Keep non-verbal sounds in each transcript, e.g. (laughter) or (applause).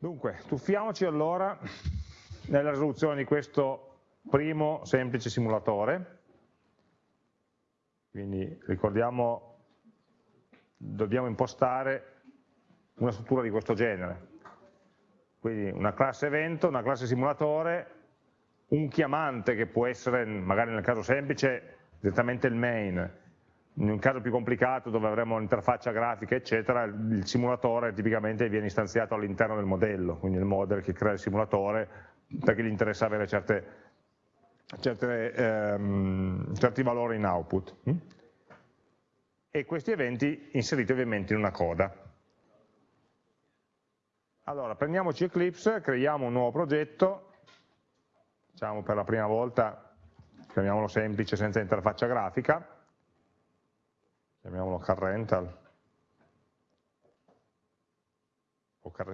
Dunque, tuffiamoci allora nella risoluzione di questo primo semplice simulatore. Quindi ricordiamo, dobbiamo impostare una struttura di questo genere. Quindi una classe evento, una classe simulatore, un chiamante che può essere, magari nel caso semplice, direttamente il main, in un caso più complicato dove avremo un'interfaccia grafica eccetera, il simulatore tipicamente viene istanziato all'interno del modello, quindi il model che crea il simulatore perché gli interessa avere certe, certe, ehm, certi valori in output. Hm? E questi eventi inseriti ovviamente in una coda. Allora, prendiamoci Eclipse, creiamo un nuovo progetto, diciamo per la prima volta, chiamiamolo semplice, senza interfaccia grafica, chiamiamolo car rental,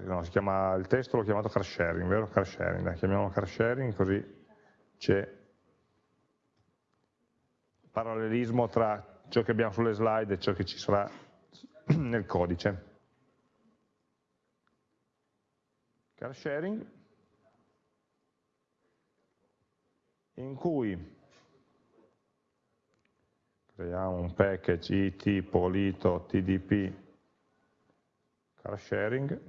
no, si chiama, il testo l'ho chiamato car sharing, vero? Car sharing, dai, chiamiamolo car sharing così c'è parallelismo tra ciò che abbiamo sulle slide e ciò che ci sarà (clears throat) nel codice. Car sharing, in cui creiamo un package it polito tdp car sharing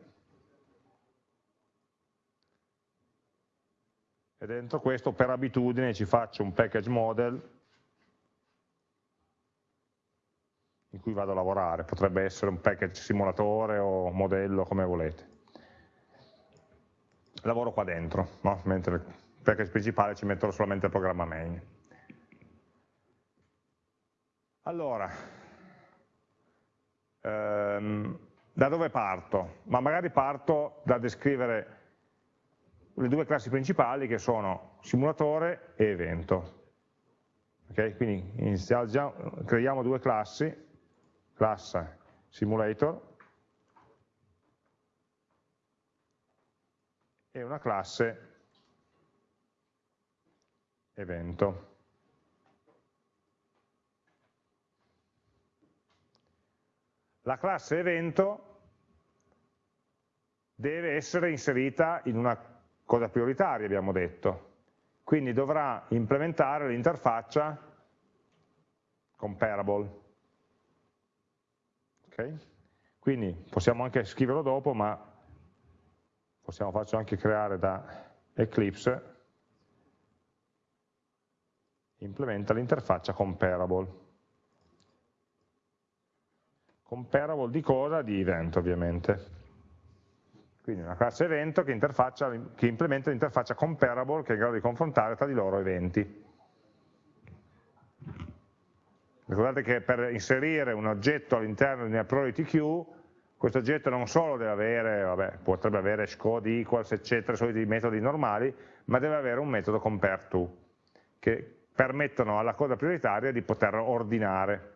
e dentro questo per abitudine ci faccio un package model in cui vado a lavorare, potrebbe essere un package simulatore o modello come volete. Lavoro qua dentro, no? mentre il package principale ci metto solamente il programma main. Allora, ehm, da dove parto? Ma magari parto da descrivere le due classi principali che sono simulatore e evento. Okay? Quindi creiamo due classi, classe simulator e una classe evento. La classe evento deve essere inserita in una cosa prioritaria, abbiamo detto. Quindi dovrà implementare l'interfaccia comparable. Okay? Quindi possiamo anche scriverlo dopo, ma possiamo farci anche creare da Eclipse implementa l'interfaccia comparable comparable di cosa? Di event ovviamente. Quindi una classe evento che, che implementa l'interfaccia comparable che è in grado di confrontare tra di loro eventi. Ricordate che per inserire un oggetto all'interno di una priority queue, questo oggetto non solo deve avere, vabbè, potrebbe avere scode equals, eccetera, i soliti metodi normali, ma deve avere un metodo compareTo, che permettono alla coda prioritaria di poter ordinare.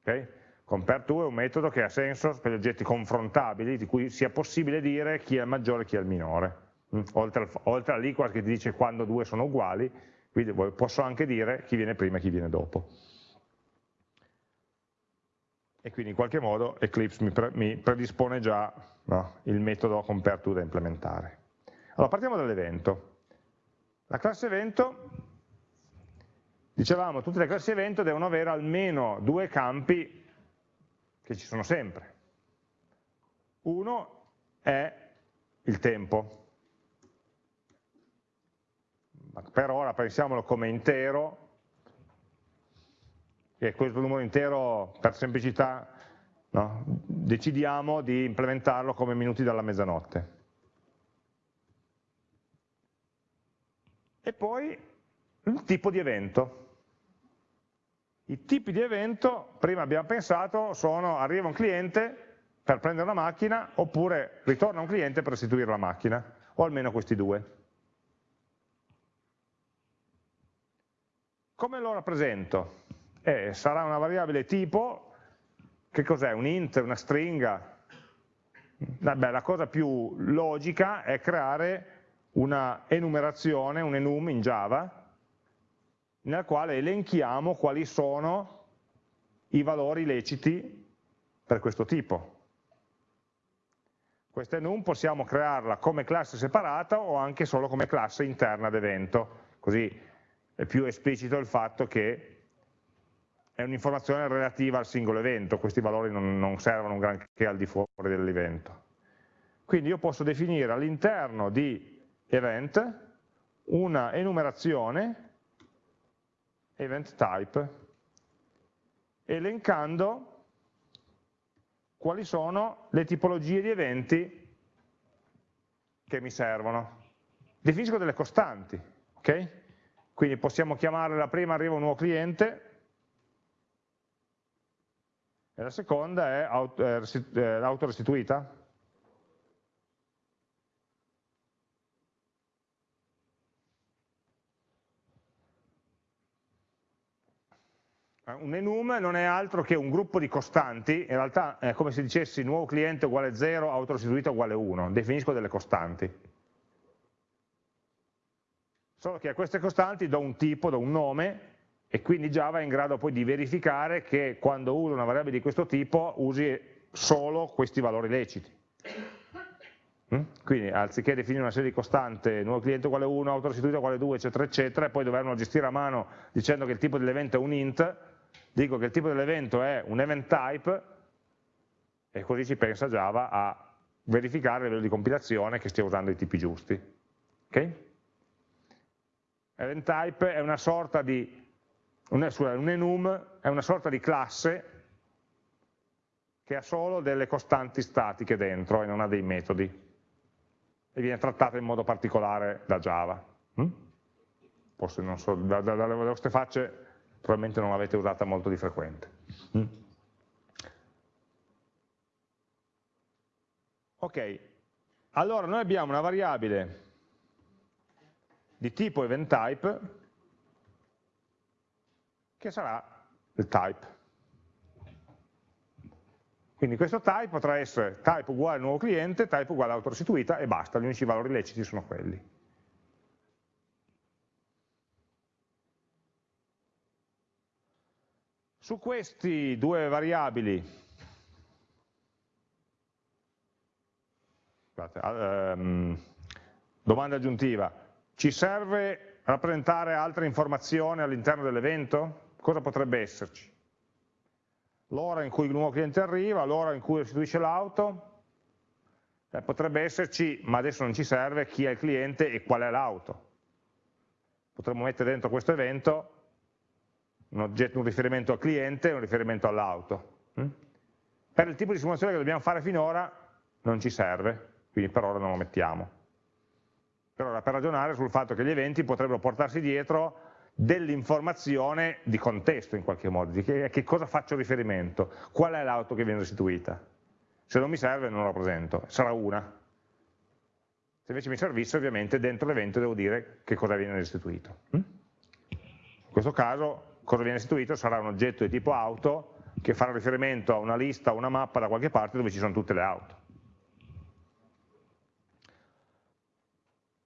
Okay? CompareTo è un metodo che ha senso per gli oggetti confrontabili, di cui sia possibile dire chi è il maggiore e chi è il minore. Mm? Oltre, all'equal che ti dice quando due sono uguali, quindi posso anche dire chi viene prima e chi viene dopo. E quindi in qualche modo Eclipse mi, pre mi predispone già no, il metodo CompareTo da implementare. Allora partiamo dall'evento. La classe evento, dicevamo, tutte le classi evento devono avere almeno due campi che ci sono sempre. Uno è il tempo. Per ora pensiamolo come intero, e questo numero intero per semplicità no, decidiamo di implementarlo come minuti dalla mezzanotte. E poi il tipo di evento. I tipi di evento, prima abbiamo pensato, sono arriva un cliente per prendere una macchina oppure ritorna un cliente per restituire la macchina, o almeno questi due. Come lo rappresento? Eh, sarà una variabile tipo, che cos'è? Un int, una stringa? Vabbè, la cosa più logica è creare una enumerazione, un enum in Java, nella quale elenchiamo quali sono i valori leciti per questo tipo. questa enum possiamo crearla come classe separata o anche solo come classe interna ad evento, così è più esplicito il fatto che è un'informazione relativa al singolo evento, questi valori non, non servono granché al di fuori dell'evento. Quindi io posso definire all'interno di event una enumerazione event type elencando quali sono le tipologie di eventi che mi servono. Definisco delle costanti, ok? Quindi possiamo chiamare la prima arriva un nuovo cliente, e la seconda è autorestituita. Un enum non è altro che un gruppo di costanti, in realtà è come se dicessi nuovo cliente uguale 0, autorestituita uguale 1, definisco delle costanti. Solo che a queste costanti do un tipo, do un nome, e quindi Java è in grado poi di verificare che quando uso una variabile di questo tipo usi solo questi valori leciti. Mm? Quindi anziché definire una serie di costante, nuovo cliente uguale 1, autorestituito uguale 2, eccetera, eccetera, e poi doverlo gestire a mano dicendo che il tipo dell'evento è un int, dico che il tipo dell'evento è un event type, e così ci pensa Java a verificare a livello di compilazione che stia usando i tipi giusti. Okay? Event type è una sorta di un, un enum è una sorta di classe che ha solo delle costanti statiche dentro e non ha dei metodi e viene trattata in modo particolare da Java. Mm? Forse non so, da, da, dalle vostre facce probabilmente non l'avete usata molto di frequente. Mm? Ok, allora noi abbiamo una variabile di tipo event type che sarà il type. Quindi questo type potrà essere type uguale nuovo cliente, type uguale autorestituita e basta, gli unici valori leciti sono quelli. Su questi due variabili, um, domanda aggiuntiva, ci serve rappresentare altre informazioni all'interno dell'evento? cosa potrebbe esserci? L'ora in cui il nuovo cliente arriva, l'ora in cui restituisce l'auto, eh, potrebbe esserci, ma adesso non ci serve, chi è il cliente e qual è l'auto. Potremmo mettere dentro questo evento un, oggetto, un riferimento al cliente e un riferimento all'auto. Mm? Per il tipo di simulazione che dobbiamo fare finora non ci serve, quindi per ora non lo mettiamo. Per ora per ragionare sul fatto che gli eventi potrebbero portarsi dietro dell'informazione di contesto in qualche modo, di che, a che cosa faccio riferimento, qual è l'auto che viene restituita. Se non mi serve non la presento, sarà una. Se invece mi servisse ovviamente dentro l'evento devo dire che cosa viene restituito. Mm? In questo caso cosa viene restituito sarà un oggetto di tipo auto che farà riferimento a una lista o una mappa da qualche parte dove ci sono tutte le auto.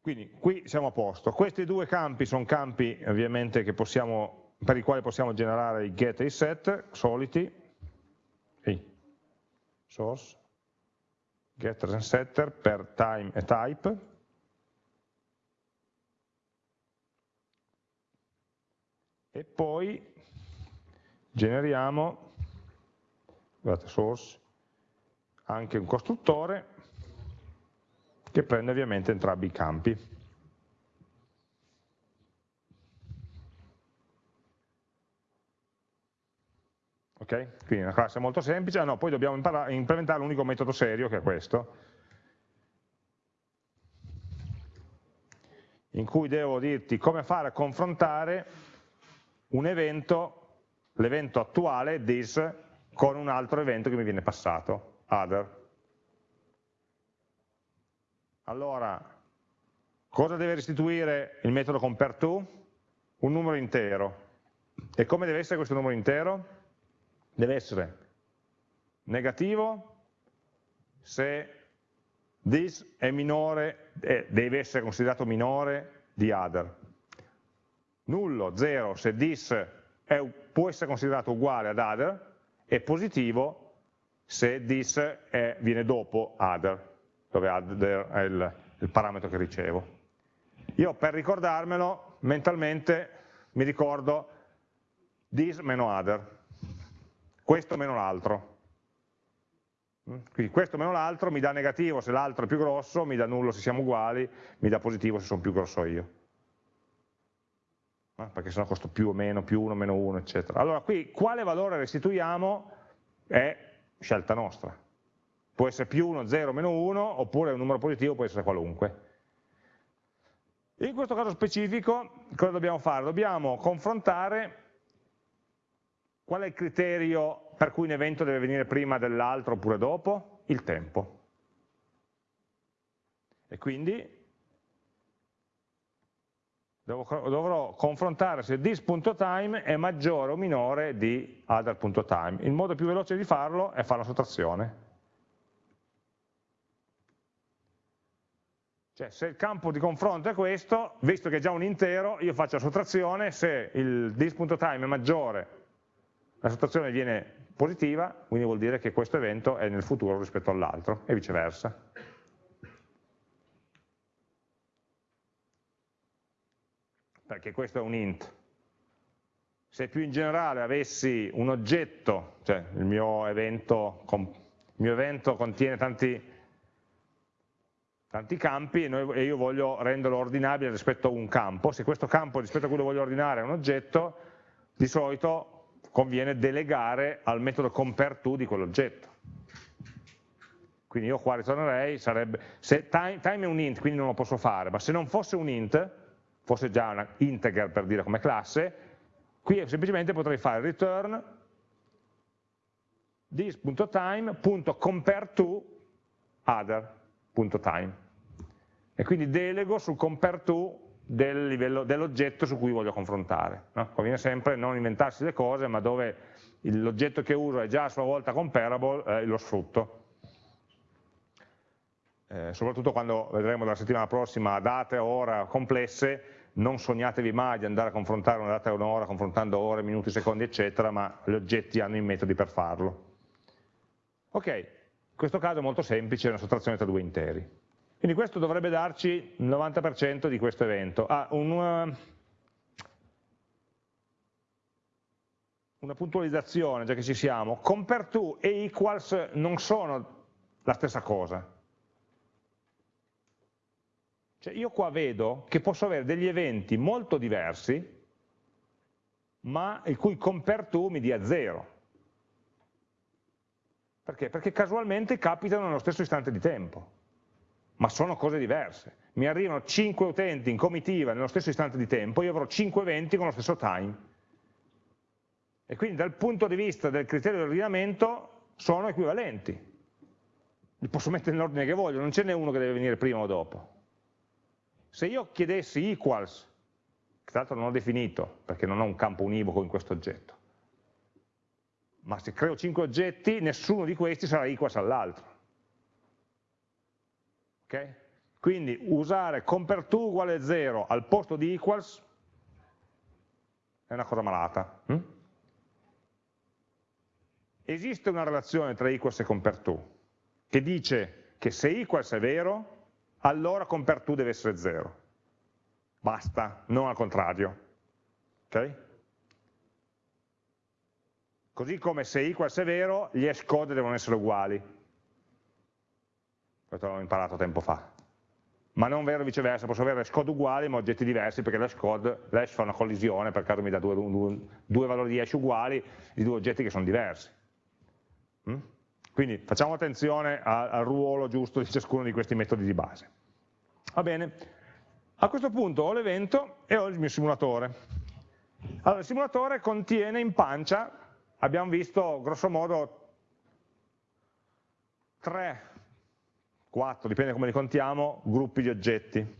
Quindi qui siamo a posto. Questi due campi sono campi ovviamente possiamo, per i quali possiamo generare i get e i set, soliti, e source, getter and setter per time e type. E poi generiamo, guardate, source, anche un costruttore che prende ovviamente entrambi i campi. Ok? Quindi una classe molto semplice, no, poi dobbiamo implementare l'unico metodo serio che è questo, in cui devo dirti come fare a confrontare un evento, l'evento attuale, this, con un altro evento che mi viene passato, other. Allora, cosa deve restituire il metodo compareTo? Un numero intero. E come deve essere questo numero intero? Deve essere negativo se this è minore, eh, deve essere considerato minore di other. Nullo, 0, se this è, può essere considerato uguale ad other, e positivo se this è, viene dopo other dove other è il, il parametro che ricevo. Io per ricordarmelo mentalmente mi ricordo this meno other, questo meno l'altro. Quindi questo meno l'altro mi dà negativo se l'altro è più grosso, mi dà nullo se siamo uguali, mi dà positivo se sono più grosso io. Perché sennò costo più o meno, più 1, meno 1, eccetera. Allora qui quale valore restituiamo è scelta nostra. Può essere più 1, 0, meno 1, oppure un numero positivo può essere qualunque. In questo caso specifico cosa dobbiamo fare? Dobbiamo confrontare qual è il criterio per cui un evento deve venire prima dell'altro oppure dopo? Il tempo. E quindi dovrò confrontare se this.time è maggiore o minore di other.time. Il modo più veloce di farlo è fare la sottrazione. Cioè, se il campo di confronto è questo, visto che è già un intero, io faccio la sottrazione, se il this.time è maggiore, la sottrazione viene positiva, quindi vuol dire che questo evento è nel futuro rispetto all'altro, e viceversa. Perché questo è un int. Se più in generale avessi un oggetto, cioè il mio evento, il mio evento contiene tanti tanti campi e, noi, e io voglio renderlo ordinabile rispetto a un campo, se questo campo rispetto a cui lo voglio ordinare è un oggetto, di solito conviene delegare al metodo compareTo di quell'oggetto. Quindi io qua ritornerei, sarebbe, se time, time, è un int, quindi non lo posso fare, ma se non fosse un int, fosse già una integer per dire come classe, qui semplicemente potrei fare return this.time.compareTo other.time e quindi delego sul compare to del dell'oggetto su cui voglio confrontare. No? Conviene sempre non inventarsi le cose, ma dove l'oggetto che uso è già a sua volta comparable, eh, lo sfrutto. Eh, soprattutto quando vedremo la settimana prossima date, ora complesse, non sognatevi mai di andare a confrontare una data e un'ora confrontando ore, minuti, secondi, eccetera, ma gli oggetti hanno i metodi per farlo. Ok, in questo caso è molto semplice, è una sottrazione tra due interi. Quindi questo dovrebbe darci il 90% di questo evento. Ah, una, eh, una puntualizzazione, già che ci siamo. Compare to e equals non sono la stessa cosa. Cioè io qua vedo che posso avere degli eventi molto diversi, ma il cui compare to mi dia 0. Perché? Perché casualmente capitano nello stesso istante di tempo ma sono cose diverse. Mi arrivano 5 utenti in comitiva nello stesso istante di tempo, io avrò 5 eventi con lo stesso time. E quindi dal punto di vista del criterio di ordinamento sono equivalenti. Li posso mettere nell'ordine che voglio, non ce n'è uno che deve venire prima o dopo. Se io chiedessi equals, che tra l'altro non ho definito, perché non ho un campo univoco in questo oggetto, ma se creo 5 oggetti, nessuno di questi sarà equals all'altro. Okay? Quindi usare compare2 uguale 0 al posto di equals è una cosa malata. Hm? Esiste una relazione tra equals e compare2 che dice che se equals è vero, allora compare2 deve essere 0. Basta, non al contrario. Okay? Così come se equals è vero, gli hash code devono essere uguali questo l'ho imparato tempo fa. Ma non vero viceversa, posso avere hash code uguali ma oggetti diversi perché l'hash code, l'hash fa una collisione, per caso mi dà due, due, due, valori di hash uguali di due oggetti che sono diversi. Mm? Quindi facciamo attenzione al, ruolo giusto di ciascuno di questi metodi di base. Va bene, a questo punto ho l'evento e ho il mio simulatore. Allora, il simulatore contiene in pancia, abbiamo visto grosso modo tre 4, dipende come li contiamo, gruppi di oggetti.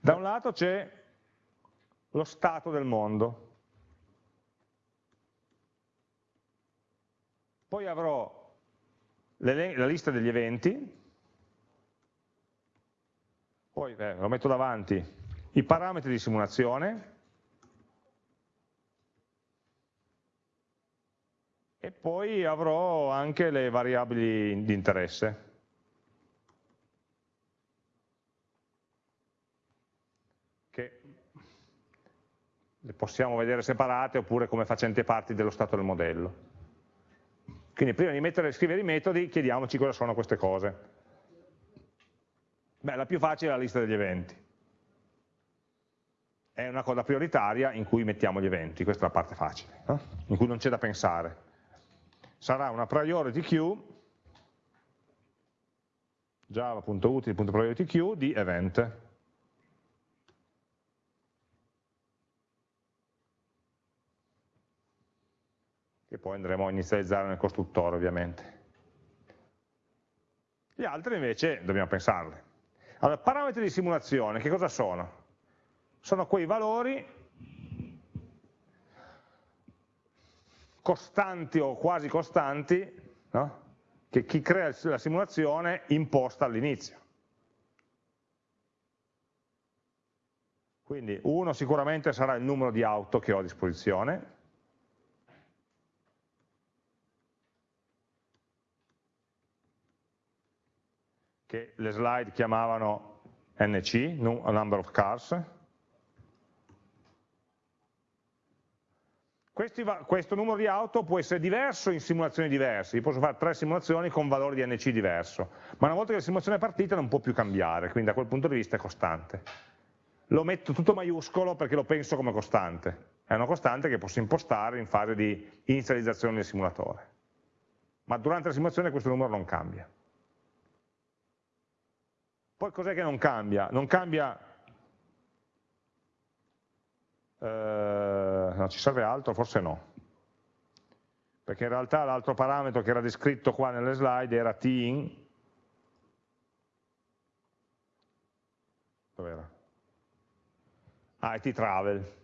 Da un lato c'è lo stato del mondo, poi avrò la lista degli eventi, poi beh, lo metto davanti, i parametri di simulazione e poi avrò anche le variabili di interesse. che le possiamo vedere separate oppure come facenti parti dello stato del modello. Quindi prima di mettere, scrivere i metodi chiediamoci cosa sono queste cose. Beh, la più facile è la lista degli eventi. È una cosa prioritaria in cui mettiamo gli eventi, questa è la parte facile, no? in cui non c'è da pensare. Sarà una priority queue, java.util.priority queue di event. Poi andremo a inizializzare nel costruttore ovviamente. Gli altri invece dobbiamo pensarli. Allora, parametri di simulazione, che cosa sono? Sono quei valori costanti o quasi costanti no? che chi crea la simulazione imposta all'inizio. Quindi uno sicuramente sarà il numero di auto che ho a disposizione, che le slide chiamavano NC, number of cars. Questi, questo numero di auto può essere diverso in simulazioni diverse, io posso fare tre simulazioni con valori di NC diverso, ma una volta che la simulazione è partita non può più cambiare, quindi da quel punto di vista è costante. Lo metto tutto maiuscolo perché lo penso come costante, è una costante che posso impostare in fase di inizializzazione del simulatore, ma durante la simulazione questo numero non cambia. Poi cos'è che non cambia? Non cambia, eh, no, ci serve altro? Forse no. Perché in realtà l'altro parametro che era descritto qua nelle slide era tin, dov'era? Ah, è travel.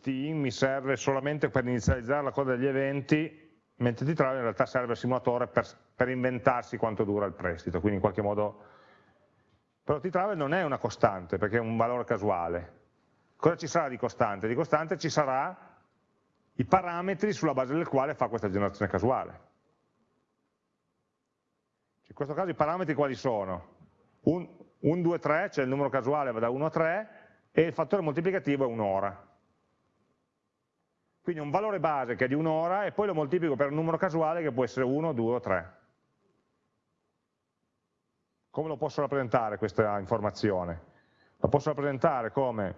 Team mi serve solamente per inizializzare la coda degli eventi, mentre travel in realtà serve il simulatore per, per inventarsi quanto dura il prestito, quindi in qualche modo... Però t-travel non è una costante, perché è un valore casuale. Cosa ci sarà di costante? Di costante ci sarà i parametri sulla base del quale fa questa generazione casuale. In questo caso i parametri quali sono? 1, 2, 3, cioè il numero casuale va da 1 a 3 e il fattore moltiplicativo è un'ora. Quindi un valore base che è di un'ora e poi lo moltiplico per un numero casuale che può essere 1, 2 o 3. Come lo posso rappresentare questa informazione? La posso rappresentare come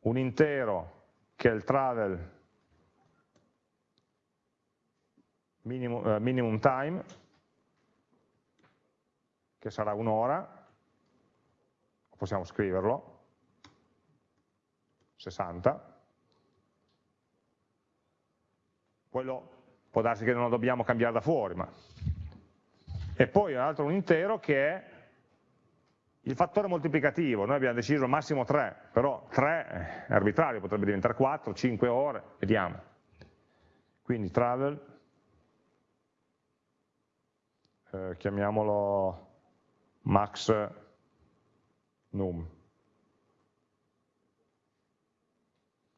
un intero che è il travel minimum, uh, minimum time, che sarà un'ora, possiamo scriverlo, 60, quello può darsi che non lo dobbiamo cambiare da fuori, ma... e poi un altro un intero che è il fattore moltiplicativo, noi abbiamo deciso massimo 3, però 3 è arbitrario, potrebbe diventare 4, 5 ore, vediamo. Quindi travel, eh, chiamiamolo max num,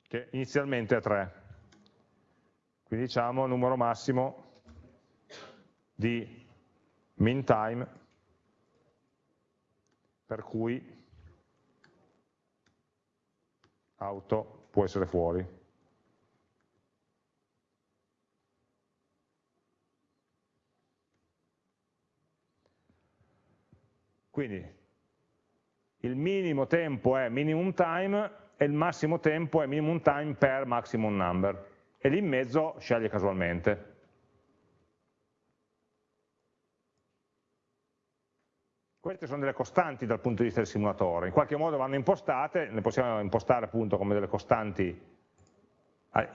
che inizialmente è 3 quindi diciamo numero massimo di mean time per cui auto può essere fuori. Quindi il minimo tempo è minimum time e il massimo tempo è minimum time per maximum number e lì in mezzo sceglie casualmente. Queste sono delle costanti dal punto di vista del simulatore, in qualche modo vanno impostate, le possiamo impostare appunto come delle costanti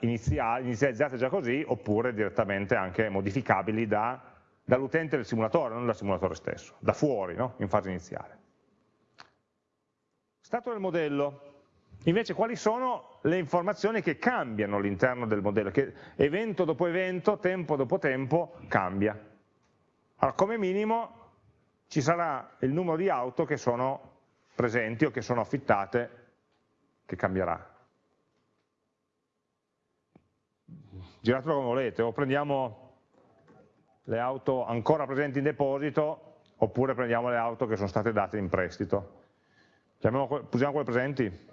iniziali, inizializzate già così, oppure direttamente anche modificabili da, dall'utente del simulatore, non dal simulatore stesso, da fuori, no? in fase iniziale. Stato del modello, Invece quali sono le informazioni che cambiano all'interno del modello, che evento dopo evento, tempo dopo tempo, cambia. Allora, come minimo ci sarà il numero di auto che sono presenti o che sono affittate, che cambierà. Giratelo come volete, o prendiamo le auto ancora presenti in deposito oppure prendiamo le auto che sono state date in prestito. Usiamo quelle presenti?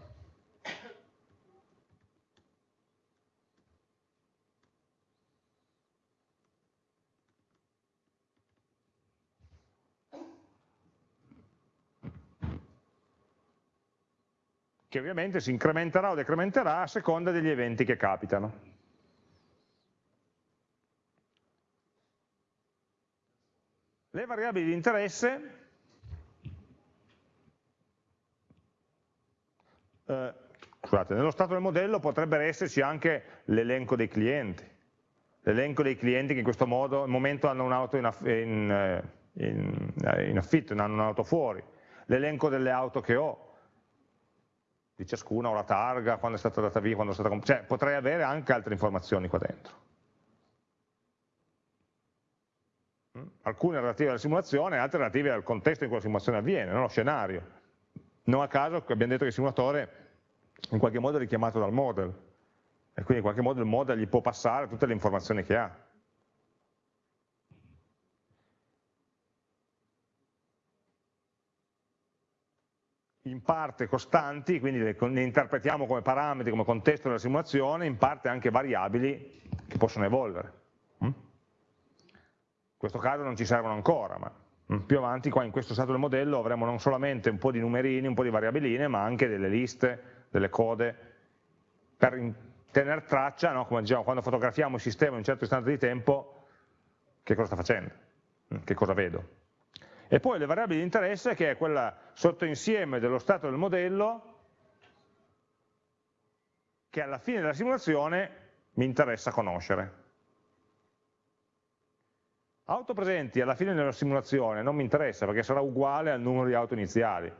Che ovviamente si incrementerà o decrementerà a seconda degli eventi che capitano. Le variabili di interesse eh, scusate, nello stato del modello potrebbe esserci anche l'elenco dei clienti, l'elenco dei clienti che in questo modo, al momento hanno un'auto in, in, eh, in, eh, in affitto, hanno un'auto fuori, l'elenco delle auto che ho, di ciascuna, o la targa, quando è stata data via, quando è stata... Cioè, potrei avere anche altre informazioni qua dentro. Mm? Alcune relative alla simulazione, altre relative al contesto in cui la simulazione avviene, non lo scenario. Non a caso abbiamo detto che il simulatore in qualche modo è richiamato dal model, e quindi in qualche modo il model gli può passare tutte le informazioni che ha. In parte costanti, quindi le, le, interpretiamo come parametri, come contesto della simulazione, in parte anche variabili che possono evolvere. Mm? In questo caso non ci servono ancora, ma mm, più avanti qua in questo stato del modello avremo non solamente un po' di numerini, un po' di variabiline, ma anche delle liste, delle code, per tenere traccia, no? come diciamo, quando fotografiamo il sistema in un certo istante di tempo, che cosa sta facendo, mm, che cosa vedo. E poi le variabili di interesse che è quella sottoinsieme dello stato del modello che alla fine della simulazione mi interessa conoscere. Auto presenti alla fine della simulazione non mi interessa perché sarà uguale al numero di auto iniziali.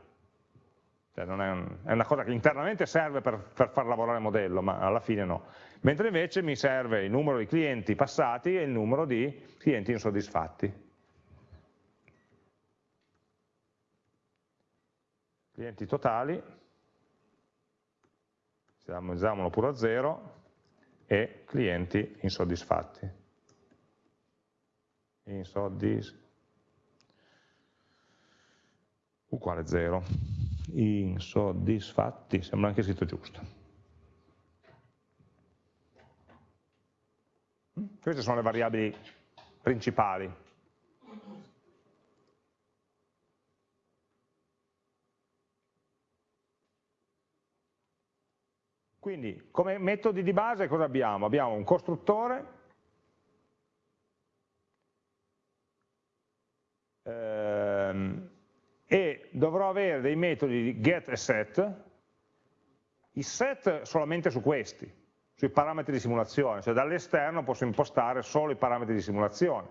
Cioè è, un, è, una cosa che internamente serve per, per far lavorare il modello, ma alla fine no. Mentre invece mi serve il numero di clienti passati e il numero di clienti insoddisfatti. Clienti totali, diamolo pure a 0, e clienti insoddisfatti. Insoddis uguale 0. Insoddisfatti, sembra anche scritto giusto. Queste sono le variabili principali Quindi come metodi di base cosa abbiamo? Abbiamo un costruttore ehm, e dovrò avere dei metodi di get e set, i set solamente su questi, sui parametri di simulazione, cioè dall'esterno posso impostare solo i parametri di simulazione,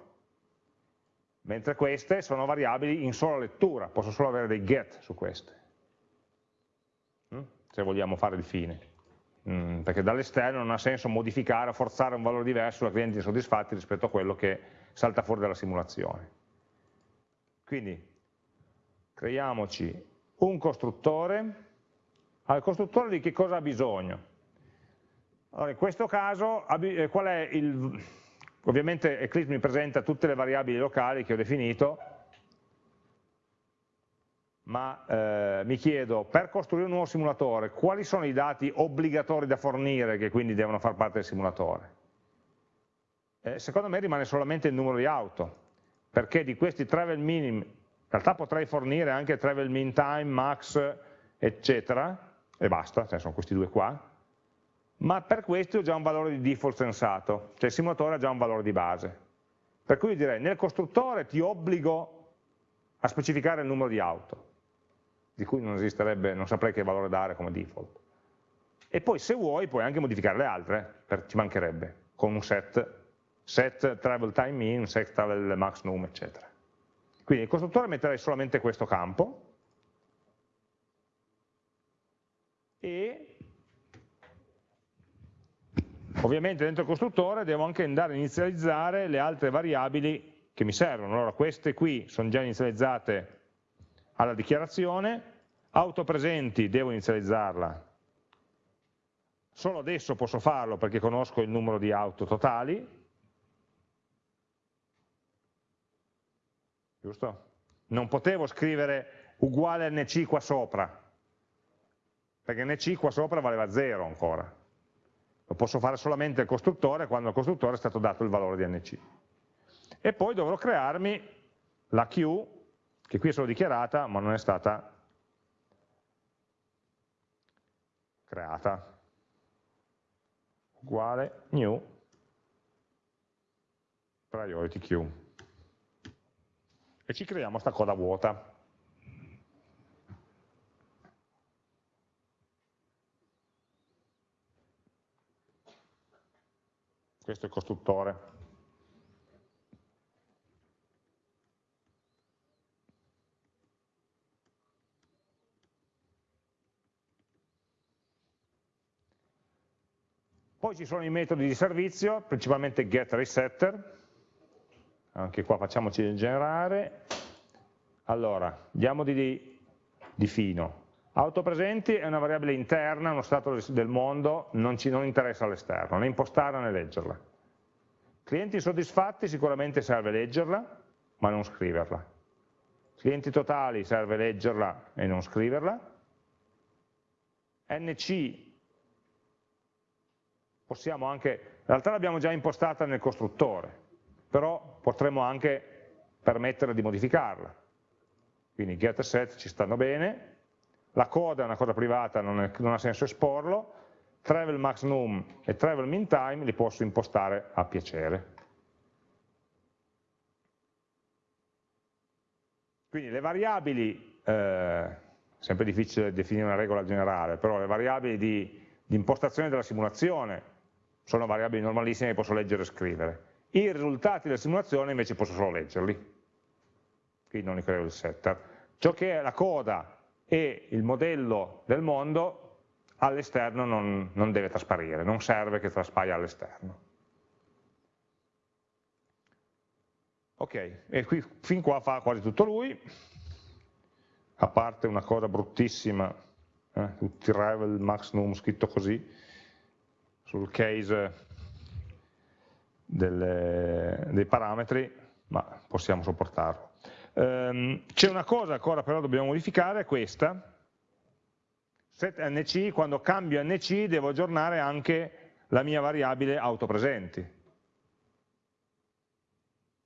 mentre queste sono variabili in sola lettura, posso solo avere dei get su queste, mm? se vogliamo fare il fine. Mm, perché dall'esterno non ha senso modificare o forzare un valore diverso da clienti insoddisfatti rispetto a quello che salta fuori dalla simulazione. Quindi creiamoci un costruttore, al costruttore di che cosa ha bisogno? Allora, in questo caso, eh, qual è il, ovviamente Eclipse mi presenta tutte le variabili locali che ho definito, ma eh, mi chiedo, per costruire un nuovo simulatore, quali sono i dati obbligatori da fornire che quindi devono far parte del simulatore? Eh, secondo me rimane solamente il numero di auto, perché di questi travel minim, in realtà potrei fornire anche travel mean time, max, eccetera, e basta, cioè sono questi due qua, ma per questi ho già un valore di default sensato, cioè il simulatore ha già un valore di base. Per cui direi, nel costruttore ti obbligo a specificare il numero di auto di cui non esisterebbe, non saprei che valore dare come default. E poi se vuoi puoi anche modificare le altre, per, ci mancherebbe, con un set, set travel time in, set travel max num, eccetera. Quindi il costruttore metterei solamente questo campo, e ovviamente dentro il costruttore devo anche andare a inizializzare le altre variabili che mi servono. Allora queste qui sono già inizializzate alla dichiarazione, auto presenti devo inizializzarla, solo adesso posso farlo perché conosco il numero di auto totali, giusto? Non potevo scrivere uguale nc qua sopra, perché nc qua sopra valeva 0 ancora. Lo posso fare solamente il costruttore quando al costruttore è stato dato il valore di nc. E poi dovrò crearmi la queue, che qui è solo dichiarata, ma non è stata creata. Uguale new priority queue. E ci creiamo questa coda vuota. Questo è il costruttore Poi ci sono i metodi di servizio, principalmente getResetter, anche qua facciamoci generare. Allora, diamo di, di fino. Autopresenti è una variabile interna, uno stato del mondo, non ci non interessa all'esterno, né impostarla né leggerla. Clienti soddisfatti sicuramente serve leggerla, ma non scriverla. Clienti totali serve leggerla e non scriverla. NC possiamo anche, in realtà l'abbiamo già impostata nel costruttore, però potremmo anche permettere di modificarla. Quindi get e set ci stanno bene, la coda è una cosa privata, non, è, non ha senso esporlo, travel max num e travel min time li posso impostare a piacere. Quindi le variabili, eh, sempre difficile definire una regola generale, però le variabili di, di impostazione della simulazione sono variabili normalissime che posso leggere e scrivere. I risultati della simulazione invece posso solo leggerli, qui non li creo il setter. Ciò che è la coda e il modello del mondo all'esterno non, non deve trasparire, non serve che traspaia all'esterno. Ok, e qui, fin qua fa quasi tutto lui, a parte una cosa bruttissima, eh, tutti Revel, Max Num scritto così, sul case delle, dei parametri, ma possiamo sopportarlo. Um, C'è una cosa ancora però dobbiamo modificare, è questa, set nc, quando cambio nc devo aggiornare anche la mia variabile autopresenti.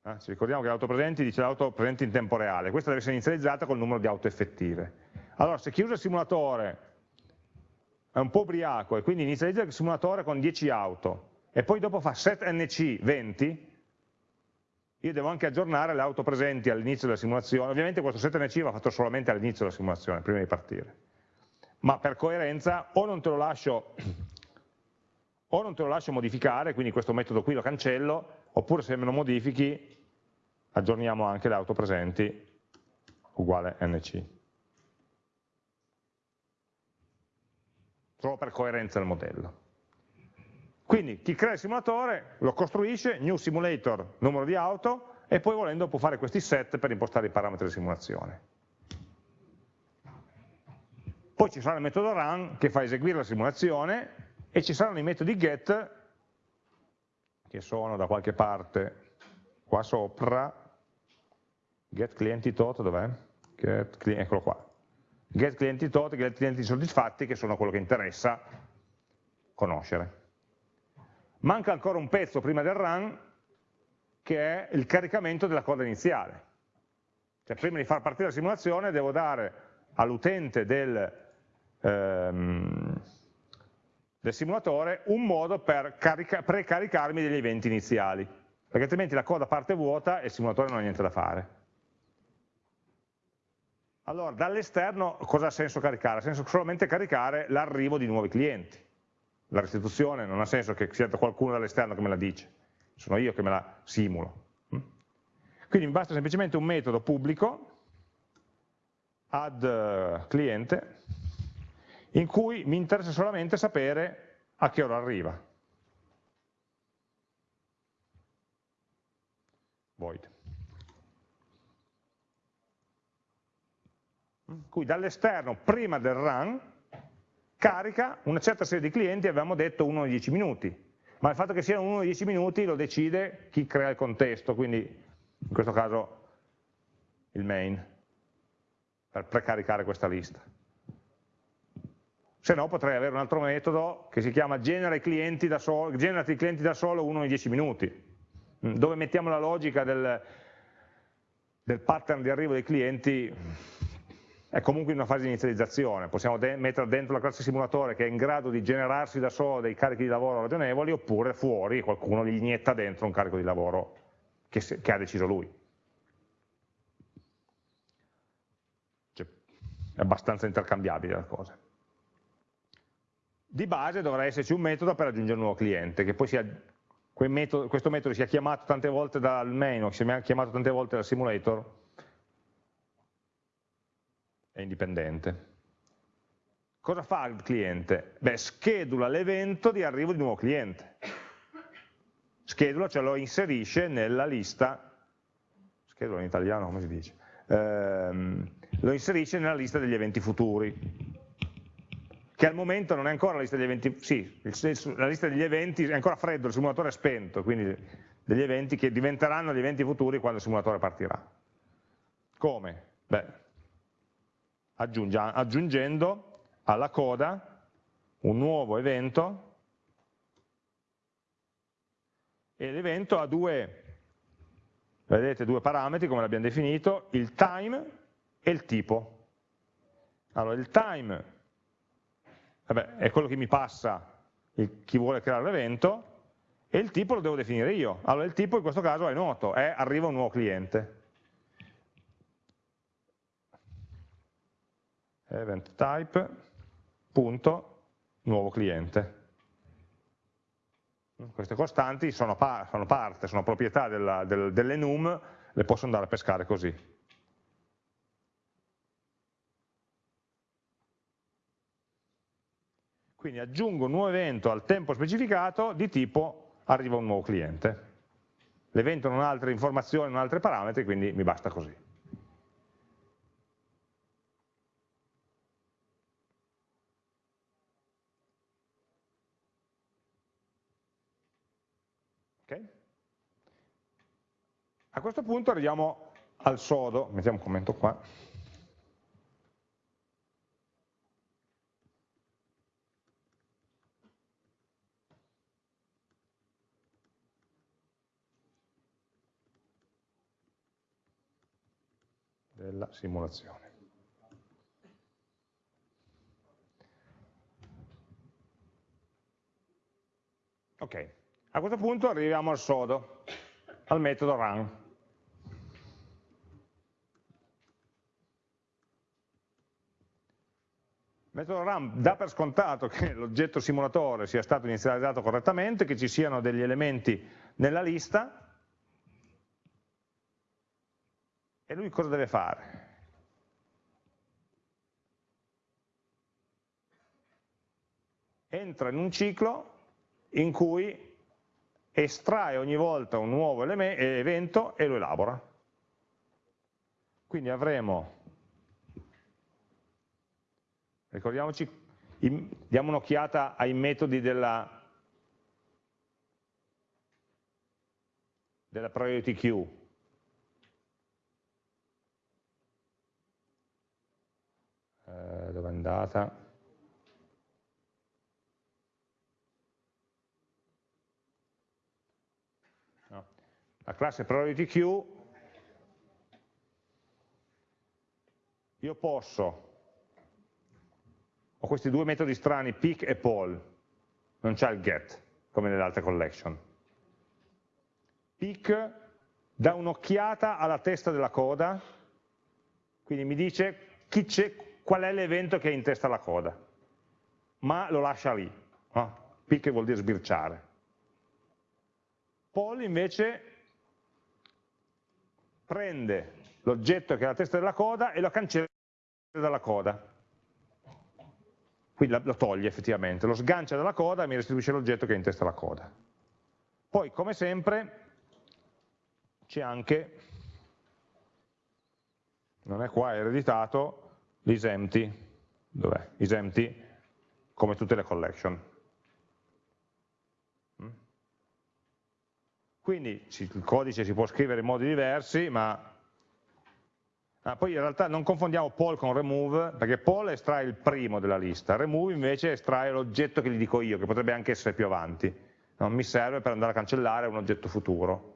Eh, ci ricordiamo che autopresenti dice l'autopresenti in tempo reale, questa deve essere inizializzata col numero di auto effettive. Allora se chi usa il simulatore è un po' ubriaco e quindi inizializza il simulatore con 10 auto. E poi dopo fa set nc 20, io devo anche aggiornare le auto presenti all'inizio della simulazione, ovviamente questo set nc va fatto solamente all'inizio della simulazione, prima di partire, ma per coerenza o non te lo lascio, o non te lo lascio modificare, quindi questo metodo qui lo cancello, oppure se me lo modifichi aggiorniamo anche le auto presenti uguale nc. Solo per coerenza del modello. Quindi chi crea il simulatore lo costruisce, new simulator, numero di auto, e poi volendo può fare questi set per impostare i parametri di simulazione. Poi ci sarà il metodo run che fa eseguire la simulazione e ci saranno i metodi get che sono da qualche parte qua sopra, get clienti tot, dov'è? Eccolo qua, get clienti tot, get clienti soddisfatti, che sono quello che interessa conoscere. Manca ancora un pezzo prima del run, che è il caricamento della coda iniziale. Cioè prima di far partire la simulazione devo dare all'utente del, ehm, del, simulatore un modo per precaricarmi degli eventi iniziali, perché altrimenti la coda parte vuota e il simulatore non ha niente da fare. Allora, dall'esterno cosa ha senso caricare? Ha senso solamente caricare l'arrivo di nuovi clienti. La restituzione non ha senso che sia qualcuno dall'esterno che me la dice, sono io che me la simulo. Quindi mi basta semplicemente un metodo pubblico, add eh, cliente, in cui mi interessa solamente sapere a che ora arriva. Void. Cui dall'esterno, prima del run, carica una certa serie di clienti, avevamo detto 1 o 10 minuti, ma il fatto che siano 1 o 10 minuti lo decide chi crea il contesto, quindi in questo caso il main, per precaricare questa lista. Se no potrei avere un altro metodo che si chiama genera i clienti da solo, generati i clienti da solo uno in 10 minuti, dove mettiamo la logica del, del pattern di arrivo dei clienti è comunque in una fase di inizializzazione, possiamo de mettere dentro la classe simulatore che è in grado di generarsi da solo dei carichi di lavoro ragionevoli oppure fuori qualcuno gli inietta dentro un carico di lavoro che, che ha deciso lui. Cioè, è abbastanza intercambiabile la cosa. Di base dovrà esserci un metodo per aggiungere un nuovo cliente, che poi sia, metodo, questo metodo sia chiamato tante volte dal main o sia chiamato tante volte dal simulator, è indipendente. Cosa fa il cliente? Beh, schedula l'evento di arrivo di nuovo cliente. Schedula, cioè lo inserisce nella lista, schedula in italiano come si dice, ehm, lo inserisce nella lista degli eventi futuri, che al momento non è ancora la lista degli eventi, sì, la lista degli eventi è ancora freddo, il simulatore è spento, quindi degli eventi che diventeranno gli eventi futuri quando il simulatore partirà. Come? Beh, aggiungendo alla coda un nuovo evento e l'evento ha due, vedete, due parametri come l'abbiamo definito, il time e il tipo. Allora il time vabbè, è quello che mi passa il, chi vuole creare l'evento e il tipo lo devo definire io. Allora il tipo in questo caso è noto, è arriva un nuovo cliente. Event type, punto, nuovo cliente. Queste costanti sono, pa sono parte, sono proprietà della, del, dell'enum, le posso andare a pescare così. Quindi aggiungo un nuovo evento al tempo specificato di tipo arriva un nuovo cliente. L'evento non ha altre informazioni, non ha altri parametri, quindi mi basta così. Okay? A questo punto arriviamo al sodo, mettiamo un commento qua. della simulazione. Ok, a questo punto arriviamo al sodo, al metodo run. Metodo run dà per scontato che l'oggetto simulatore sia stato inizializzato correttamente, che ci siano degli elementi nella lista, e lui cosa deve fare? Entra in un ciclo in cui estrae ogni volta un nuovo evento e lo elabora. Quindi avremo, ricordiamoci, diamo un'occhiata ai metodi della, della priority queue. Eh, dove è andata? la classe priority queue, io posso, ho questi due metodi strani, pick e poll, non c'è il get, come nelle altre collection. Pick dà un'occhiata alla testa della coda, quindi mi dice qual è l'evento che è in testa alla coda, ma lo lascia lì. No? Pick vuol dire sbirciare. Poll invece prende l'oggetto che è la testa della coda e lo cancella dalla coda. Quindi lo toglie effettivamente, lo sgancia dalla coda e mi restituisce l'oggetto che è in testa alla coda. Poi, come sempre, c'è anche, non è qua, è ereditato, l'isempty, dov'è? Isempty, come tutte le collection. Quindi il codice si può scrivere in modi diversi, ma Ah, poi in realtà non confondiamo poll con remove, perché poll estrae il primo della lista, remove invece estrae l'oggetto che gli dico io, che potrebbe anche essere più avanti. Non mi serve per andare a cancellare un oggetto futuro.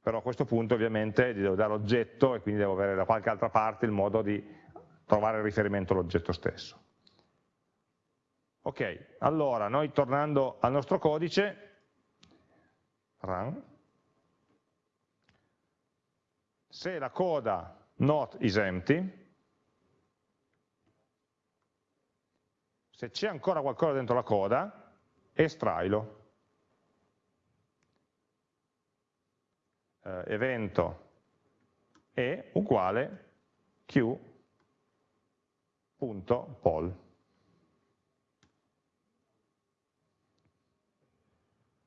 Però a questo punto ovviamente gli devo dare l'oggetto e quindi devo avere da qualche altra parte il modo di trovare il riferimento all'oggetto stesso. Ok, allora noi tornando al nostro codice, run, se la coda not is empty, se c'è ancora qualcosa dentro la coda, estrailo. Eh, evento e uguale q.poll.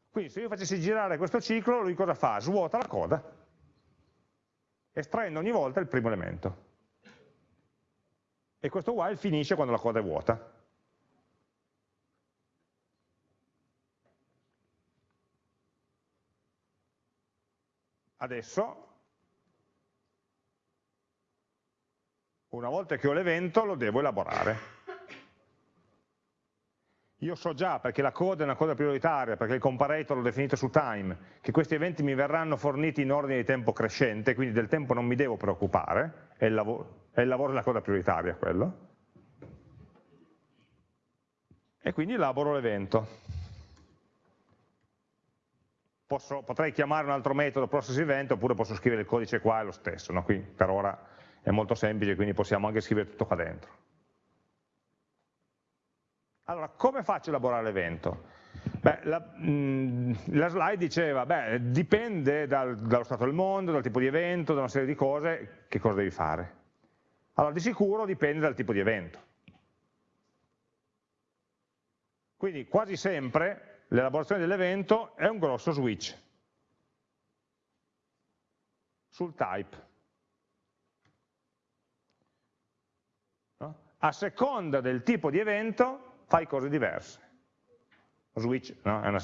Quindi se io facessi girare questo ciclo, lui cosa fa? Svuota la coda, estraendo ogni volta il primo elemento. E questo while finisce quando la coda è vuota. Adesso, una volta che ho l'evento, lo devo elaborare. Io so già, perché la coda è una coda prioritaria, perché il comparator l'ho definito su time, che questi eventi mi verranno forniti in ordine di tempo crescente, quindi del tempo non mi devo preoccupare, è il lavoro, è il lavoro della coda prioritaria quello. E quindi elaboro l'evento. potrei chiamare un altro metodo process event, oppure posso scrivere il codice qua, è lo stesso. No? Qui per ora è molto semplice, quindi possiamo anche scrivere tutto qua dentro. Allora, come faccio a elaborare l'evento? La, mm, la, slide diceva, beh, dipende dal, dallo stato del mondo, dal tipo di evento, da una serie di cose, che cosa devi fare. Allora, di sicuro dipende dal tipo di evento. Quindi quasi sempre l'elaborazione dell'evento è un grosso switch sul type. No? A seconda del tipo di evento fai cose diverse. Switch no? è, una,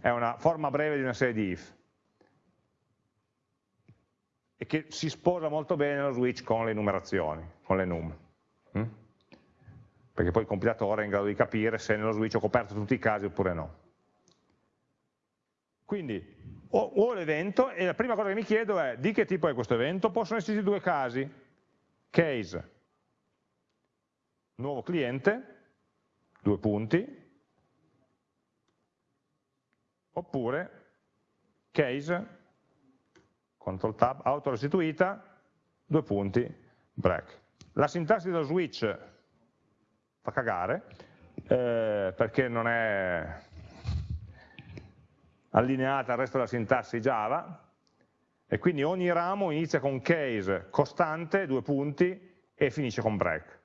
è, una, forma breve di una serie di if. E che si sposa molto bene lo switch con le numerazioni, con le num. Mm? Perché poi il compilatore è in grado di capire se nello switch ho coperto tutti i casi oppure no. Quindi ho, ho l'evento e la prima cosa che mi chiedo è di che tipo è questo evento? Possono esserci due casi, case, nuovo cliente, due punti, oppure case, control tab, auto restituita, due punti, break. La sintassi dello switch fa cagare, eh, perché non è allineata al resto della sintassi Java, e quindi ogni ramo inizia con case costante, due punti, e finisce con break.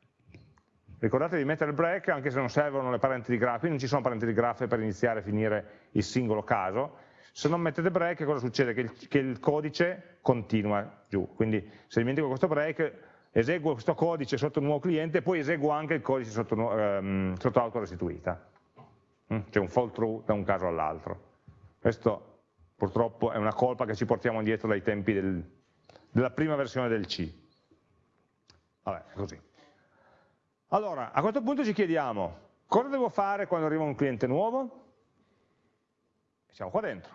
Ricordate di mettere il break anche se non servono le parenti di grafo, qui non ci sono parenti di grafo per iniziare e finire il singolo caso, se non mettete break cosa succede? Che il, che il codice continua giù, quindi se dimentico questo break eseguo questo codice sotto nuovo cliente e poi eseguo anche il codice sotto, um, sotto auto restituita, mm? c'è un fall through da un caso all'altro. Questo purtroppo è una colpa che ci portiamo dietro dai tempi del, della prima versione del C. Vabbè, così. Allora, a questo punto ci chiediamo, cosa devo fare quando arriva un cliente nuovo? Siamo qua dentro.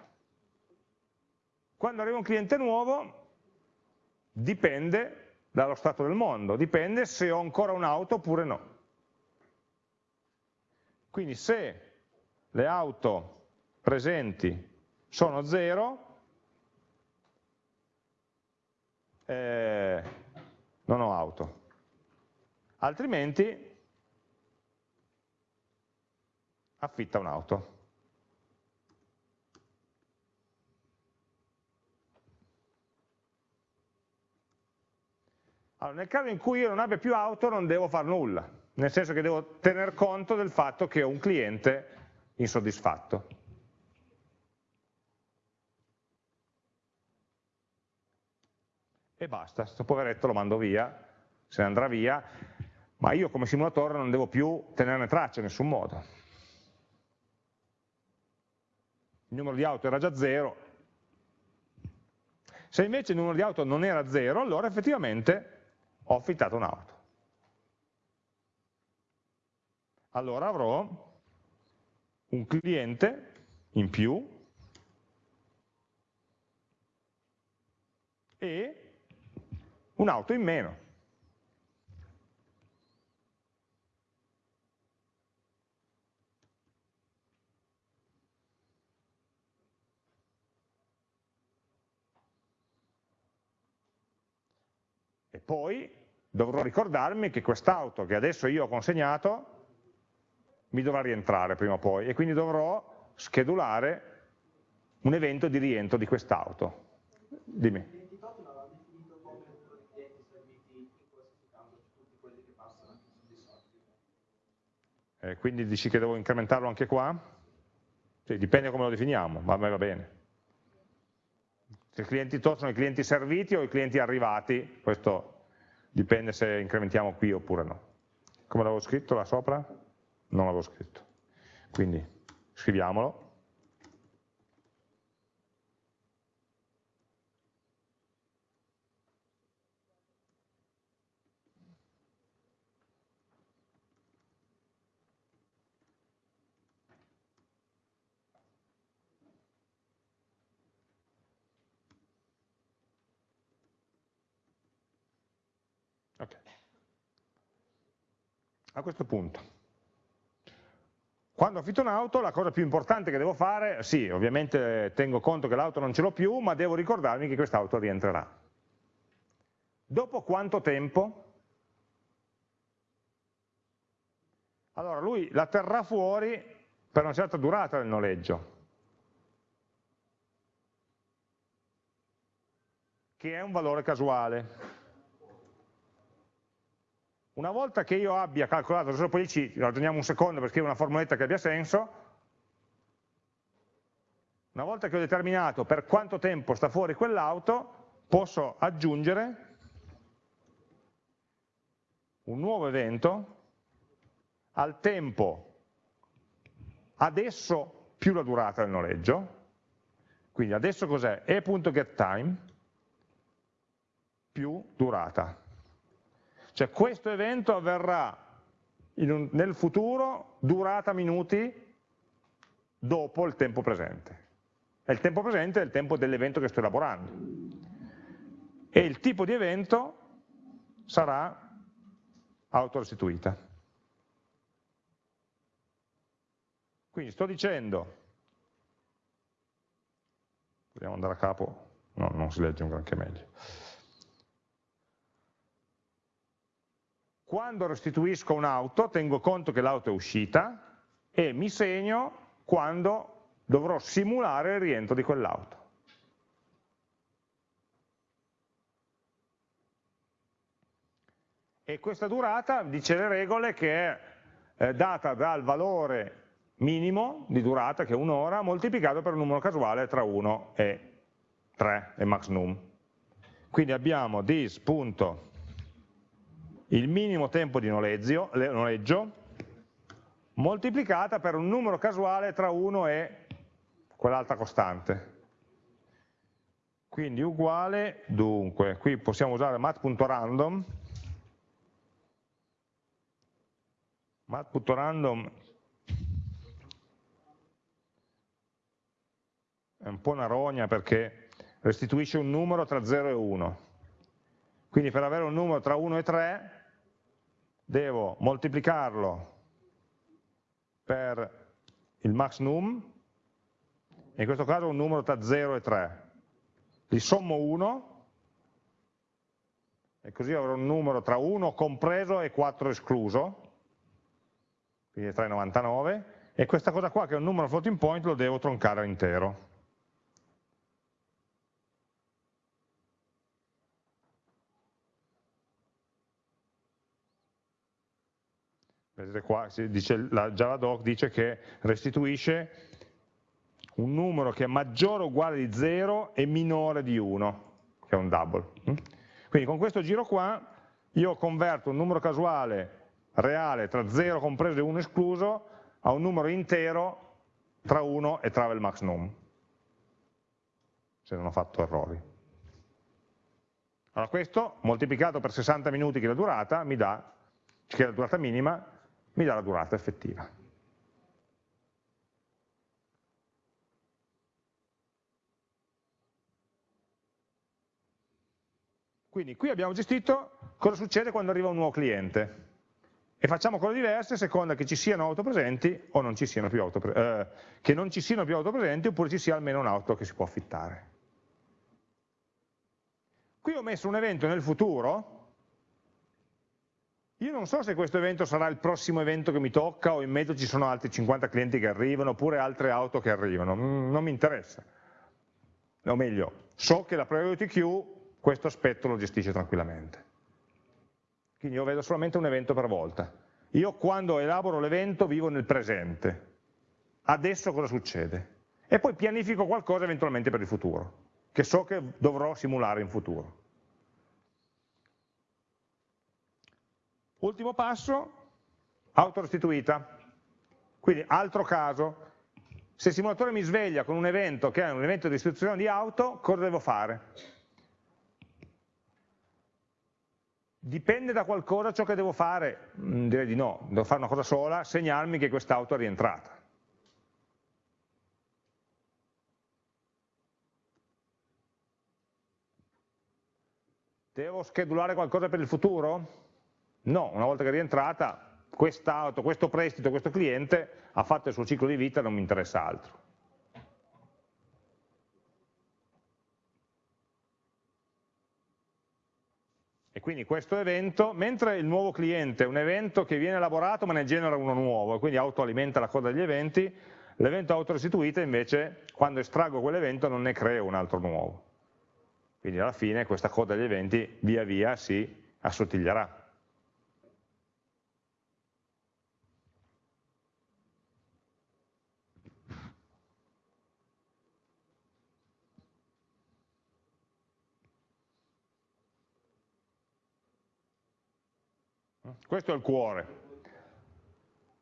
Quando arriva un cliente nuovo, dipende dallo stato del mondo, dipende se ho ancora un'auto oppure no. Quindi se le auto presenti sono 0, eh, non ho auto altrimenti affitta un'auto. Allora, nel caso in cui io non abbia più auto non devo fare nulla, nel senso che devo tener conto del fatto che ho un cliente insoddisfatto. E basta, questo poveretto lo mando via, se ne andrà via, ma io come simulatore non devo più tenerne traccia in nessun modo. Il numero di auto era già zero, Se invece il numero di auto non era 0, allora effettivamente ho affittato un'auto. Allora avrò un cliente in più e un'auto in meno. Poi dovrò ricordarmi che quest'auto che adesso io ho consegnato mi dovrà rientrare prima o poi e quindi dovrò schedulare un evento di rientro di quest'auto. Dimmi. Eh, quindi dici che devo incrementarlo anche qua? Sì, dipende come lo definiamo, ma a me va bene. Se i clienti tot sono i clienti serviti o i clienti arrivati, questo dipende se incrementiamo qui oppure no. Come l'avevo scritto là sopra? Non l'avevo scritto. Quindi scriviamolo. A questo punto. Quando affitto un'auto la cosa più importante che devo fare, sì, ovviamente tengo conto che l'auto non ce l'ho più, ma devo ricordarmi che quest'auto rientrerà. Dopo quanto tempo? Allora lui la terrà fuori per una certa durata del noleggio, che è un valore casuale. Una volta che io abbia calcolato, adesso poi ci ragioniamo un secondo per scrivere una formuletta che abbia senso, una volta che ho determinato per quanto tempo sta fuori quell'auto, posso aggiungere un nuovo evento al tempo adesso più la durata del noleggio, quindi adesso cos'è? e.getTime più durata. Cioè questo evento avverrà un, nel futuro durata minuti dopo il tempo presente. E il tempo presente è il tempo dell'evento che sto elaborando. E il tipo di evento sarà autorestituita. Quindi sto dicendo, vogliamo andare a capo, no, non si legge un granché meglio. Quando restituisco un'auto tengo conto che l'auto è uscita e mi segno quando dovrò simulare il rientro di quell'auto. E questa durata, dice le regole, che è eh, data dal valore minimo di durata, che è un'ora, moltiplicato per un numero casuale tra 1 e 3, è max num. Quindi abbiamo this il minimo tempo di noleggio, noleggio moltiplicata per un numero casuale tra 1 e quell'altra costante. Quindi uguale, dunque, qui possiamo usare mat.random, mat.random è un po' una rogna perché restituisce un numero tra 0 e 1. Quindi per avere un numero tra 1 e 3 devo moltiplicarlo per il max num, in questo caso un numero tra 0 e 3. Li sommo 1 e così avrò un numero tra 1 compreso e 4 escluso, quindi 3,99, e questa cosa qua che è un numero floating point lo devo troncare intero. Vedete qua, dice, la Javadoc dice che restituisce un numero che è maggiore o uguale di 0 e minore di 1, che è un double. Mm? Quindi con questo giro qua io converto un numero casuale reale tra 0 compreso e 1 escluso a un numero intero tra 1 e travel max num, se non ho fatto errori. Allora questo, moltiplicato per 60 minuti che è la durata, mi dà, che è la durata minima, mi dà la durata effettiva. Quindi qui abbiamo gestito cosa succede quando arriva un nuovo cliente e facciamo cose diverse a seconda che ci siano auto presenti o non ci siano più auto, eh, che non ci siano più auto presenti oppure ci sia almeno un'auto che si può affittare. Qui ho messo un evento nel futuro, io non so se questo evento sarà il prossimo evento che mi tocca o in mezzo ci sono altri 50 clienti che arrivano oppure altre auto che arrivano, mm, non mi interessa. O meglio, so che la priority queue questo aspetto lo gestisce tranquillamente. Quindi io vedo solamente un evento per volta. Io quando elaboro l'evento vivo nel presente. Adesso cosa succede? E poi pianifico qualcosa eventualmente per il futuro, che so che dovrò simulare in futuro. Ultimo passo, auto restituita. Quindi altro caso, se il simulatore mi sveglia con un evento che è un evento di istituzione di auto, cosa devo fare? Dipende da qualcosa ciò che devo fare? Mm, direi di no, devo fare una cosa sola, segnarmi che quest'auto è rientrata. Devo schedulare qualcosa per il futuro? No, una volta che è rientrata, quest'auto, questo prestito, questo cliente ha fatto il suo ciclo di vita, non mi interessa altro. E quindi questo evento, mentre il nuovo cliente è un evento che viene elaborato ma ne genera uno nuovo, quindi autoalimenta la coda degli eventi, l'evento autorestituita invece, quando estraggo quell'evento, non ne creo un altro nuovo. Quindi alla fine questa coda degli eventi via via si assottiglierà. Questo è il cuore.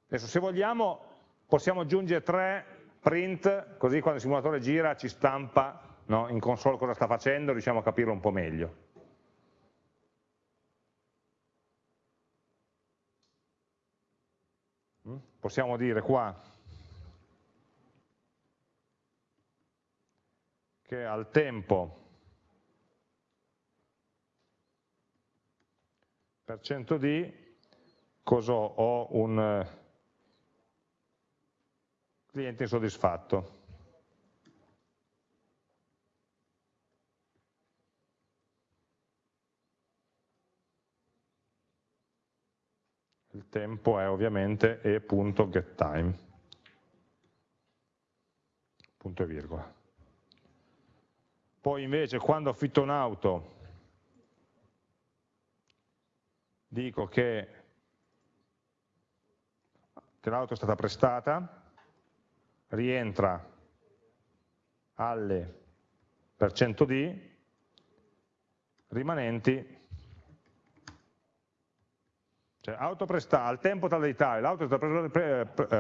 Adesso se vogliamo possiamo aggiungere tre print, così quando il simulatore gira ci stampa no, in console cosa sta facendo, riusciamo a capirlo un po' meglio. Mm? Possiamo dire qua che al tempo per cento di cosa ho? Ho un eh, cliente insoddisfatto. Il tempo è ovviamente e.getTime, punto e virgola. Poi invece quando affitto un'auto dico che l'auto è stata prestata, rientra alle per cento di rimanenti cioè auto prestata, al tempo tale di tale, l'auto è stata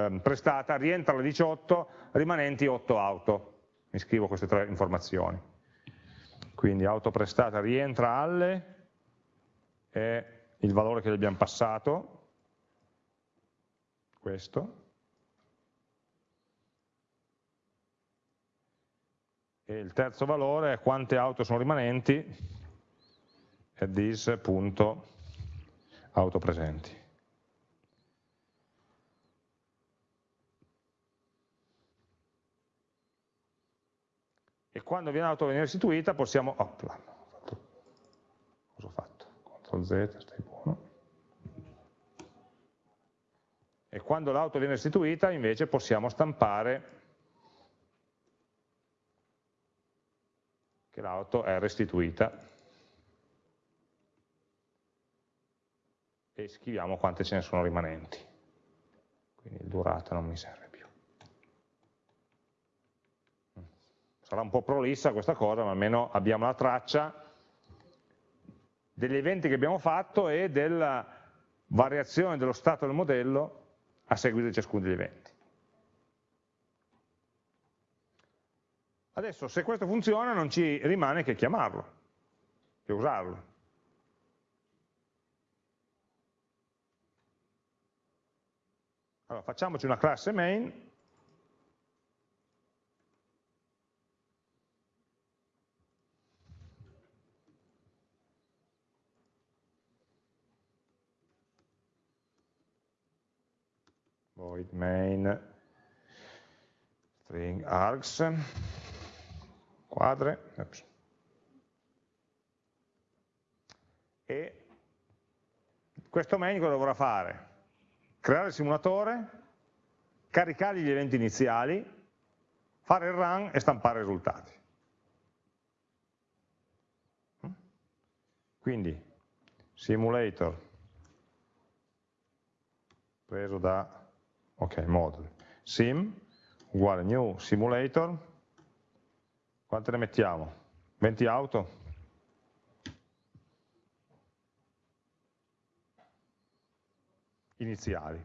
ehm, prestata, rientra alle 18, rimanenti 8 auto. Mi scrivo queste tre informazioni. Quindi auto prestata rientra alle, è il valore che gli abbiamo passato, questo, e il terzo valore è quante auto sono rimanenti, è this.auto presenti. E quando viene l'auto viene restituita possiamo... Oh, cosa ho fatto? CTRL Z, stai e quando l'auto viene restituita invece possiamo stampare che l'auto è restituita e scriviamo quante ce ne sono rimanenti. Quindi durata non mi serve più. Sarà un po' prolissa questa cosa, ma almeno abbiamo la traccia degli eventi che abbiamo fatto e della variazione dello stato del modello a seguito di ciascuno degli eventi. Adesso se questo funziona non ci rimane che chiamarlo. che usarlo. Allora, facciamoci una classe main void main string args quadre Oops. e questo main cosa dovrà fare? creare il simulatore caricargli gli eventi iniziali fare il run e stampare i risultati quindi simulator preso da ok, model, sim, uguale new simulator, quante ne mettiamo? 20 auto? Iniziali.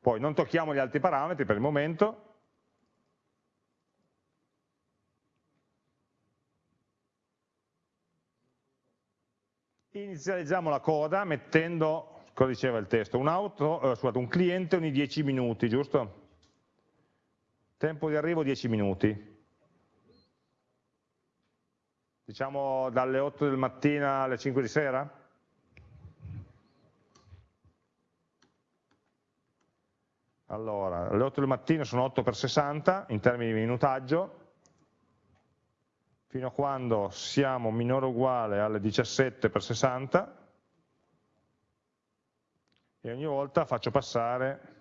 Poi non tocchiamo gli altri parametri per il momento, inizializziamo la coda mettendo cosa diceva il testo? Un, auto, eh, scusate, un cliente ogni 10 minuti, giusto? Tempo di arrivo 10 minuti. Diciamo dalle 8 del mattino alle 5 di sera? Allora, alle 8 del mattino sono 8 per 60 in termini di minutaggio, fino a quando siamo minore o uguale alle 17 per 60, e ogni volta faccio passare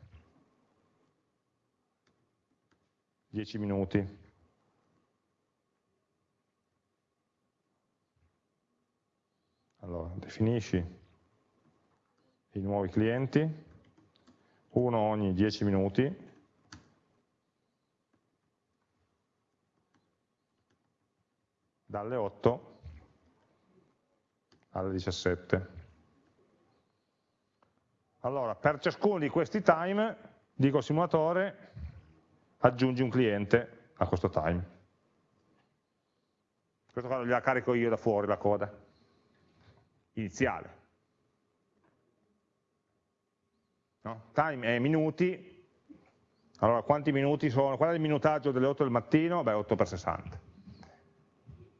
10 minuti. Allora, definisci i nuovi clienti, uno ogni 10 minuti, dalle 8 alle 17. Allora, per ciascuno di questi time, dico al simulatore, aggiungi un cliente a questo time. Questo qua gliela carico io da fuori, la coda, iniziale. No? Time è minuti, allora quanti minuti sono? Qual è il minutaggio delle 8 del mattino? Beh, 8 per 60.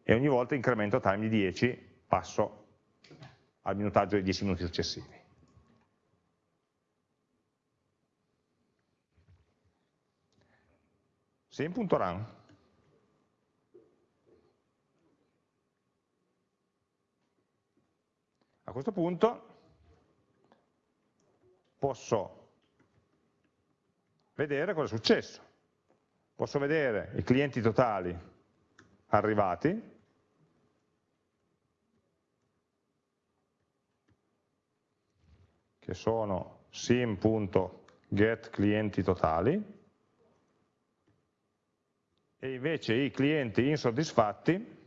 E ogni volta incremento time di 10, passo al minutaggio di 10 minuti successivi. sim.run. A questo punto posso vedere cosa è successo. Posso vedere i clienti totali arrivati, che sono sim.get clienti totali, e invece i clienti insoddisfatti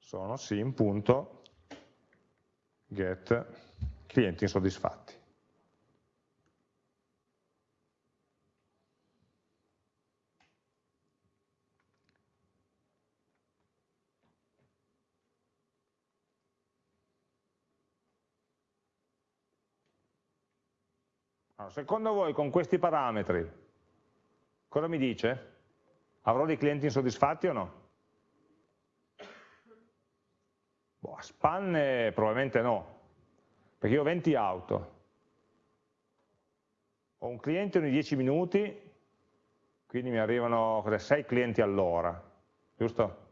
sono sim.get clienti insoddisfatti. Allora, secondo voi con questi parametri cosa mi dice? Avrò dei clienti insoddisfatti o no? Boh, a spanne probabilmente no, perché io ho 20 auto, ho un cliente ogni 10 minuti, quindi mi arrivano 6 clienti all'ora, giusto?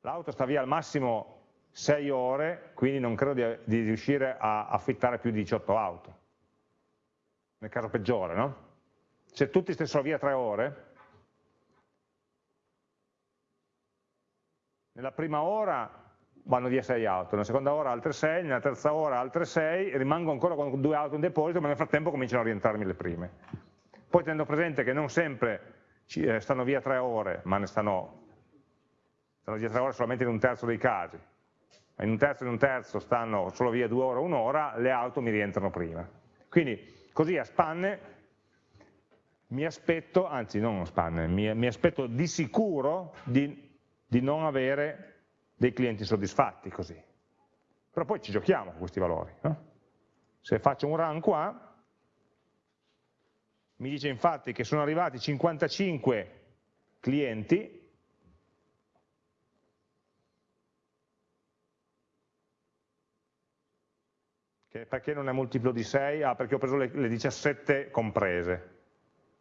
L'auto sta via al massimo 6 ore, quindi non credo di, di riuscire a affittare più di 18 auto nel caso peggiore, no? Se tutti stessero via tre ore, nella prima ora vanno via sei auto, nella seconda ora altre sei, nella terza ora altre sei, rimango ancora con due auto in deposito, ma nel frattempo cominciano a rientrarmi le prime. Poi tenendo presente che non sempre eh, stanno via tre ore, ma ne stanno, stanno via tre ore solamente in un terzo dei casi, in un terzo e in un terzo stanno solo via due ore o un'ora, le auto mi rientrano prima. Quindi Così a spanne mi aspetto, anzi non uno spanner, mi, mi aspetto di sicuro di, di non avere dei clienti soddisfatti così. Però poi ci giochiamo con questi valori. No? Se faccio un run qua, mi dice infatti che sono arrivati 55 clienti, perché non è multiplo di 6? Ah, perché ho preso le, le 17 comprese.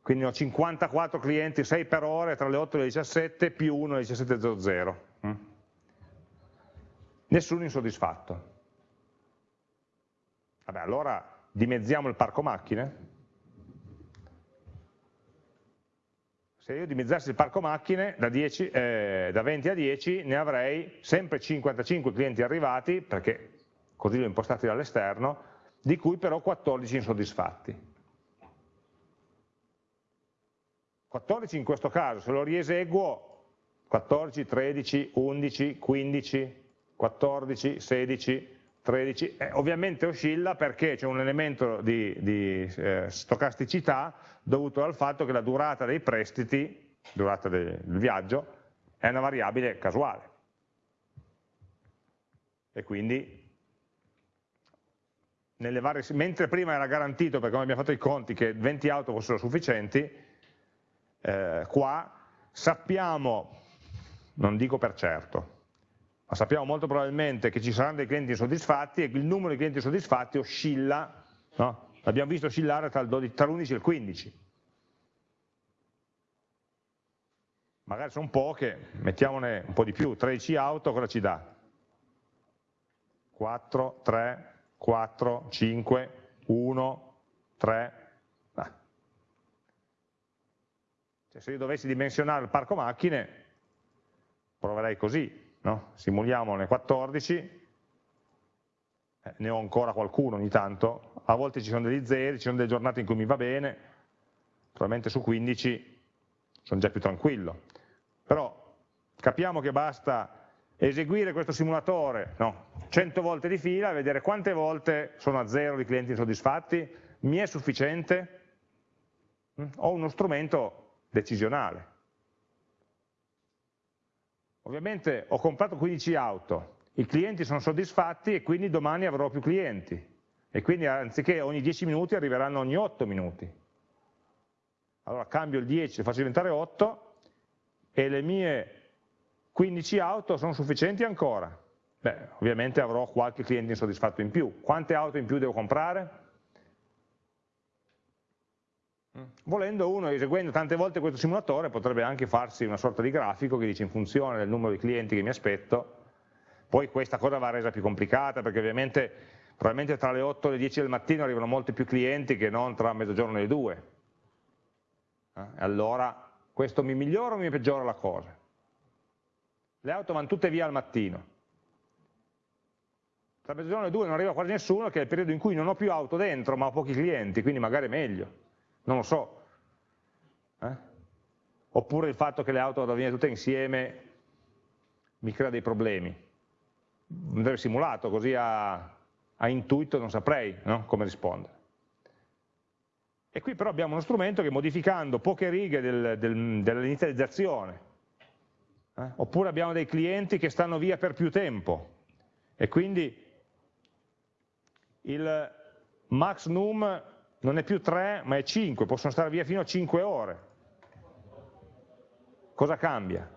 Quindi ho 54 clienti, 6 per ore, tra le 8 e le 17, più 1 e le 17.00. Mm? Nessuno insoddisfatto. Vabbè, allora dimezziamo il parco macchine. Se io dimezzassi il parco macchine da, 10, eh, da 20 a 10 ne avrei sempre 55 clienti arrivati, perché così li ho impostati dall'esterno, di cui però 14 insoddisfatti. 14 in questo caso, se lo rieseguo, 14, 13, 11, 15, 14, 16, 13, eh, ovviamente oscilla perché c'è un elemento di, di eh, stocasticità dovuto al fatto che la durata dei prestiti, durata del viaggio, è una variabile casuale. E quindi varie, mentre prima era garantito, perché abbiamo fatto i conti, che 20 auto fossero sufficienti, eh, qua sappiamo, non dico per certo, ma sappiamo molto probabilmente che ci saranno dei clienti insoddisfatti e il numero di clienti insoddisfatti oscilla, no? l'abbiamo visto oscillare tra l'11 e il 15. Magari sono poche, mettiamone un po' di più, 13 auto cosa ci dà? 4, 3, 4, 5, 1, 3. Ah. Cioè, se io dovessi dimensionare il parco macchine, proverei così, no? simuliamone 14, eh, ne ho ancora qualcuno ogni tanto, a volte ci sono degli zeri, ci sono delle giornate in cui mi va bene, probabilmente su 15 sono già più tranquillo. Però capiamo che basta eseguire questo simulatore no, 100 volte di fila e vedere quante volte sono a zero di clienti insoddisfatti, mi è sufficiente? Mm? Ho uno strumento decisionale. Ovviamente ho comprato 15 auto, i clienti sono soddisfatti e quindi domani avrò più clienti e quindi anziché ogni 10 minuti arriveranno ogni 8 minuti. Allora cambio il 10, lo faccio diventare 8 e le mie 15 auto sono sufficienti ancora? Beh, ovviamente avrò qualche cliente insoddisfatto in più. Quante auto in più devo comprare? Mm. Volendo uno, eseguendo tante volte questo simulatore, potrebbe anche farsi una sorta di grafico che dice in funzione del numero di clienti che mi aspetto, poi questa cosa va resa più complicata perché ovviamente probabilmente tra le 8 e le 10 del mattino arrivano molti più clienti che non tra mezzogiorno e le 2. Eh? Allora questo mi migliora o mi peggiora la cosa? Le auto vanno tutte via al mattino. Tra mezzogiorno e due non arriva quasi nessuno, che è il periodo in cui non ho più auto dentro, ma ho pochi clienti, quindi magari è meglio. Non lo so. Eh? Oppure il fatto che le auto vadano via tutte insieme mi crea dei problemi. Andrebbe simulato, così a, a intuito non saprei no? come rispondere. E qui però abbiamo uno strumento che modificando poche righe del, del, dell'inizializzazione eh? Oppure abbiamo dei clienti che stanno via per più tempo e quindi il max num non è più 3 ma è 5, possono stare via fino a 5 ore. Cosa cambia?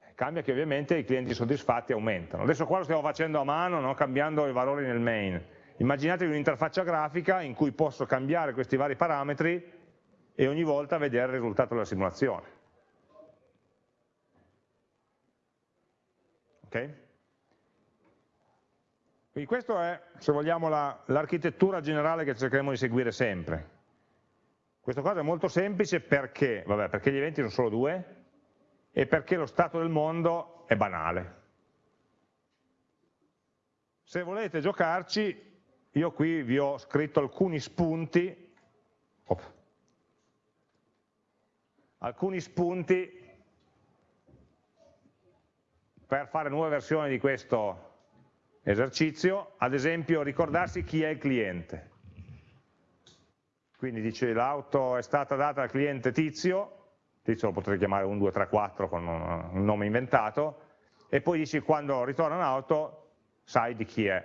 Eh, cambia che ovviamente i clienti soddisfatti aumentano. Adesso qua lo stiamo facendo a mano, no? cambiando i valori nel main. Immaginatevi un'interfaccia grafica in cui posso cambiare questi vari parametri e ogni volta vedere il risultato della simulazione. Quindi questa è, se vogliamo, l'architettura la, generale che cercheremo di seguire sempre. Questa cosa è molto semplice perché? Vabbè, perché gli eventi sono solo due e perché lo stato del mondo è banale. Se volete giocarci, io qui vi ho scritto alcuni spunti, op, alcuni spunti per fare nuove versioni di questo esercizio, ad esempio ricordarsi chi è il cliente. quindi dice l'auto è stata data al cliente tizio, tizio lo potrei chiamare 1, 2, 3, 4 con un nome inventato, e poi dici quando ritorna un'auto sai di chi è.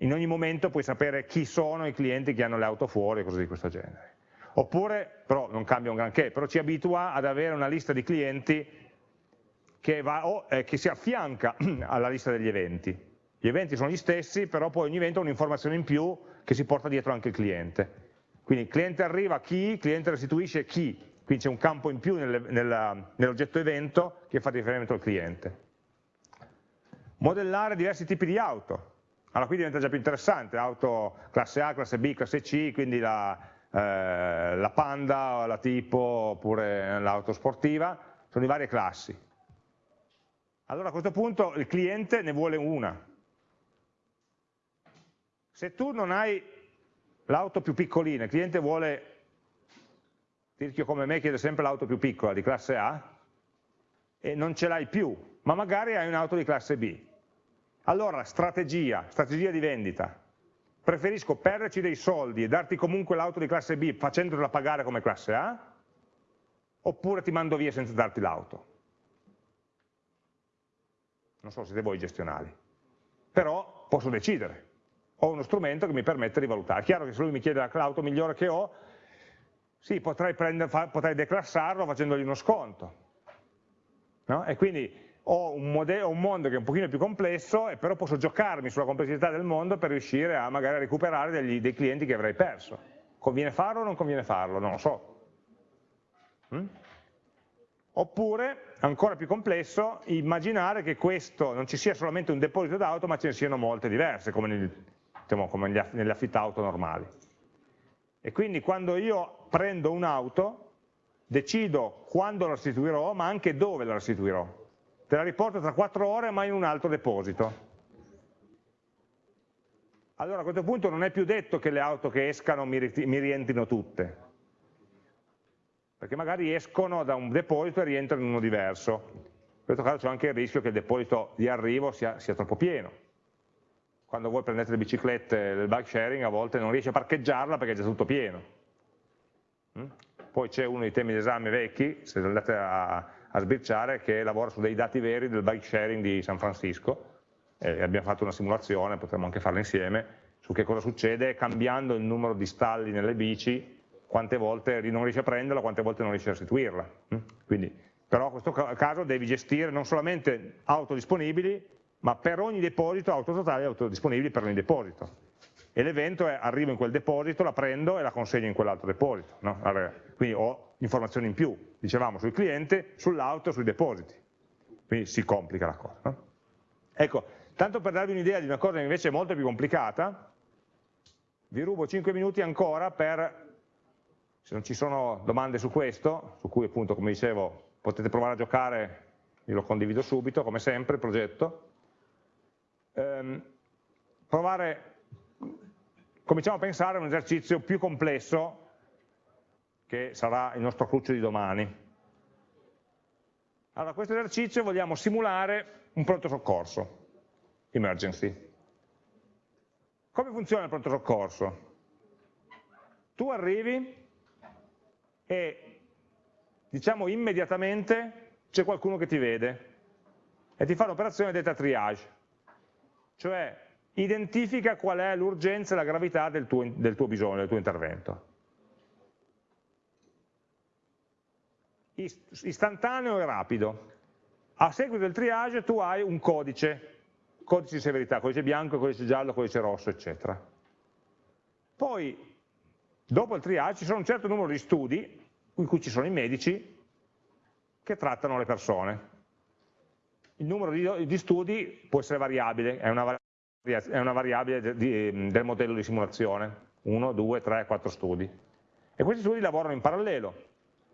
In ogni momento puoi sapere chi sono i clienti che hanno le auto fuori e cose di questo genere. Oppure, però non cambia un granché, però ci abitua ad avere una lista di clienti che, va, oh, eh, che si affianca (clears throat) alla lista degli eventi. Gli eventi sono gli stessi, però poi ogni evento ha un'informazione in più che si porta dietro anche il cliente. Quindi il cliente arriva chi, il cliente restituisce chi, quindi c'è un campo in più nell'oggetto evento che fa riferimento al cliente. Modellare diversi tipi di auto. Allora qui diventa già più interessante, auto classe A, classe B, classe C, quindi la, eh, la Panda, la Tipo oppure l'auto sportiva, sono di varie classi. Allora a questo punto il cliente ne vuole una. Se tu non hai l'auto più piccolina, il cliente vuole, tirchio come me chiede sempre l'auto più piccola di classe A, e non ce l'hai più, ma magari hai un'auto di classe B. Allora, strategia, strategia di vendita. Preferisco perderci dei soldi e darti comunque l'auto di classe B facendotela pagare come classe A, oppure ti mando via senza darti l'auto. Non so, siete voi gestionali. Però posso decidere ho uno strumento che mi permette di valutare. È chiaro che se lui mi chiede l'auto migliore che ho, sì, potrei, prendere, potrei declassarlo facendogli uno sconto. No? E quindi ho un, modello, un, mondo che è un pochino più complesso, e però posso giocarmi sulla complessità del mondo per riuscire a magari recuperare degli, dei clienti che avrei perso. Conviene farlo o non conviene farlo? Non lo so. Mm? Oppure, ancora più complesso, immaginare che questo non ci sia solamente un deposito d'auto, ma ce ne siano molte diverse, come nel, diciamo, come nelle affittauto normali. E quindi quando io prendo un'auto, decido quando la restituirò, ma anche dove la restituirò. Te la riporto tra quattro ore, ma in un altro deposito. Allora a questo punto non è più detto che le auto che escano mi, mi rientrino tutte, perché magari escono da un deposito e rientrano in uno diverso. In questo caso c'è anche il rischio che il deposito di arrivo sia, sia troppo pieno quando voi prendete le biciclette del bike sharing a volte non riesce a parcheggiarla perché è già tutto pieno. Mm? Poi c'è uno dei temi di esame vecchi, se andate a, a sbirciare, che lavora su dei dati veri del bike sharing di San Francisco, e abbiamo fatto una simulazione, potremmo anche farla insieme, su che cosa succede cambiando il numero di stalli nelle bici, quante volte non riesci a prenderla, quante volte non riesci a restituirla. Mm? Quindi, però in questo caso devi gestire non solamente auto disponibili, ma per ogni deposito auto totale auto disponibili per ogni deposito. E l'evento è arrivo in quel deposito, la prendo e la consegno in quell'altro deposito. No? Allora, quindi ho informazioni in più, dicevamo, sul cliente, sull'auto, sui depositi. Quindi si complica la cosa. No? Ecco, tanto per darvi un'idea di una cosa che invece è molto più complicata, vi rubo 5 minuti ancora per, se non ci sono domande su questo, su cui appunto, come dicevo, potete provare a giocare, io lo condivido subito, come sempre, il progetto, ehm, provare, cominciamo a pensare a un esercizio più complesso che sarà il nostro cruccio di domani. Allora, questo esercizio vogliamo simulare un pronto soccorso, emergency. Come funziona il pronto soccorso? Tu arrivi e diciamo immediatamente c'è qualcuno che ti vede e ti fa l'operazione data triage cioè identifica qual è l'urgenza e la gravità del tuo, del tuo bisogno, del tuo intervento. Istantaneo e rapido. A seguito del triage tu hai un codice, codice di severità, codice bianco, codice giallo, codice rosso, eccetera. Poi, dopo il triage, ci sono un certo numero di studi, in cui ci sono i medici, che trattano le persone il numero di, di studi può essere variabile, è una, è una variabile di, del modello di simulazione, 1, 2, 3, 4 studi. E questi studi lavorano in parallelo.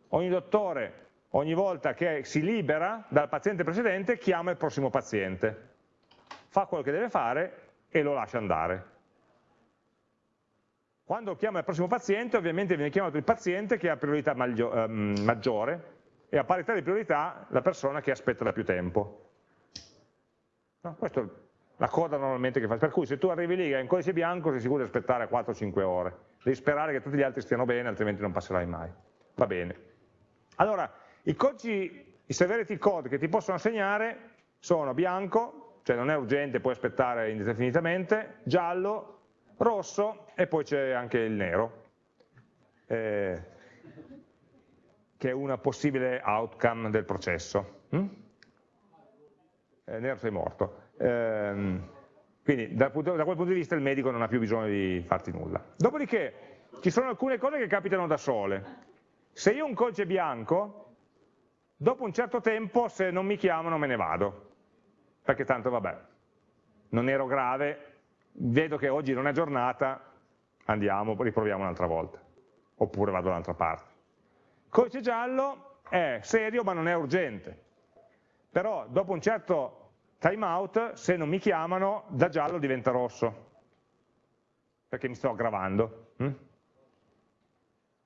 Ogni dottore, ogni volta che si libera dal paziente precedente, chiama il prossimo paziente, fa quello che deve fare e lo lascia andare. Quando chiama il prossimo paziente, ovviamente viene chiamato il paziente che ha priorità ehm, maggiore e a parità di priorità la persona che aspetta da più tempo. No, questa è la coda normalmente che fa, per cui se tu arrivi lì e un codice bianco sei sicuro di aspettare 4-5 ore, devi sperare che tutti gli altri stiano bene, altrimenti non passerai mai. Va bene. Allora, i codici, i severity code che ti possono segnare sono bianco, cioè non è urgente, puoi aspettare indefinitamente, giallo, rosso e poi c'è anche il nero, eh, che è una possibile outcome del processo. Hm? Eh, nero sei morto. Eh, quindi da, da, quel punto di vista il medico non ha più bisogno di farti nulla. Dopodiché ci sono alcune cose che capitano da sole. Se io ho un codice bianco, dopo un certo tempo se non mi chiamano me ne vado, perché tanto vabbè, non ero grave, vedo che oggi non è giornata, andiamo, riproviamo un'altra volta, oppure vado dall'altra parte. Codice giallo è serio ma non è urgente, però dopo un certo timeout, se non mi chiamano, da giallo diventa rosso, perché mi sto aggravando. Hm?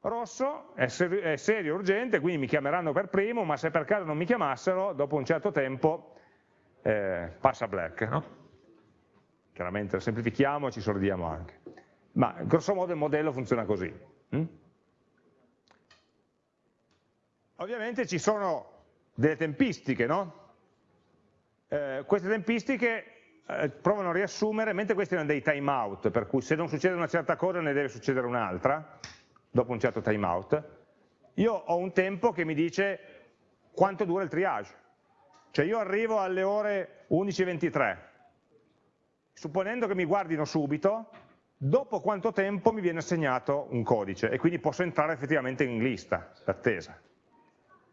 Rosso è, ser è serio, urgente, quindi mi chiameranno per primo, ma se per caso non mi chiamassero, dopo un certo tempo eh, passa black. No? Chiaramente lo semplifichiamo e ci sordiamo anche. Ma grosso modo il modello funziona così. Hm? Ovviamente ci sono delle tempistiche, no? Eh, queste tempistiche eh, provano a riassumere, mentre questi erano dei timeout, per cui se non succede una certa cosa ne deve succedere un'altra, dopo un certo timeout, io ho un tempo che mi dice quanto dura il triage. Cioè io arrivo alle ore 11.23, supponendo che mi guardino subito, dopo quanto tempo mi viene assegnato un codice e quindi posso entrare effettivamente in lista d'attesa.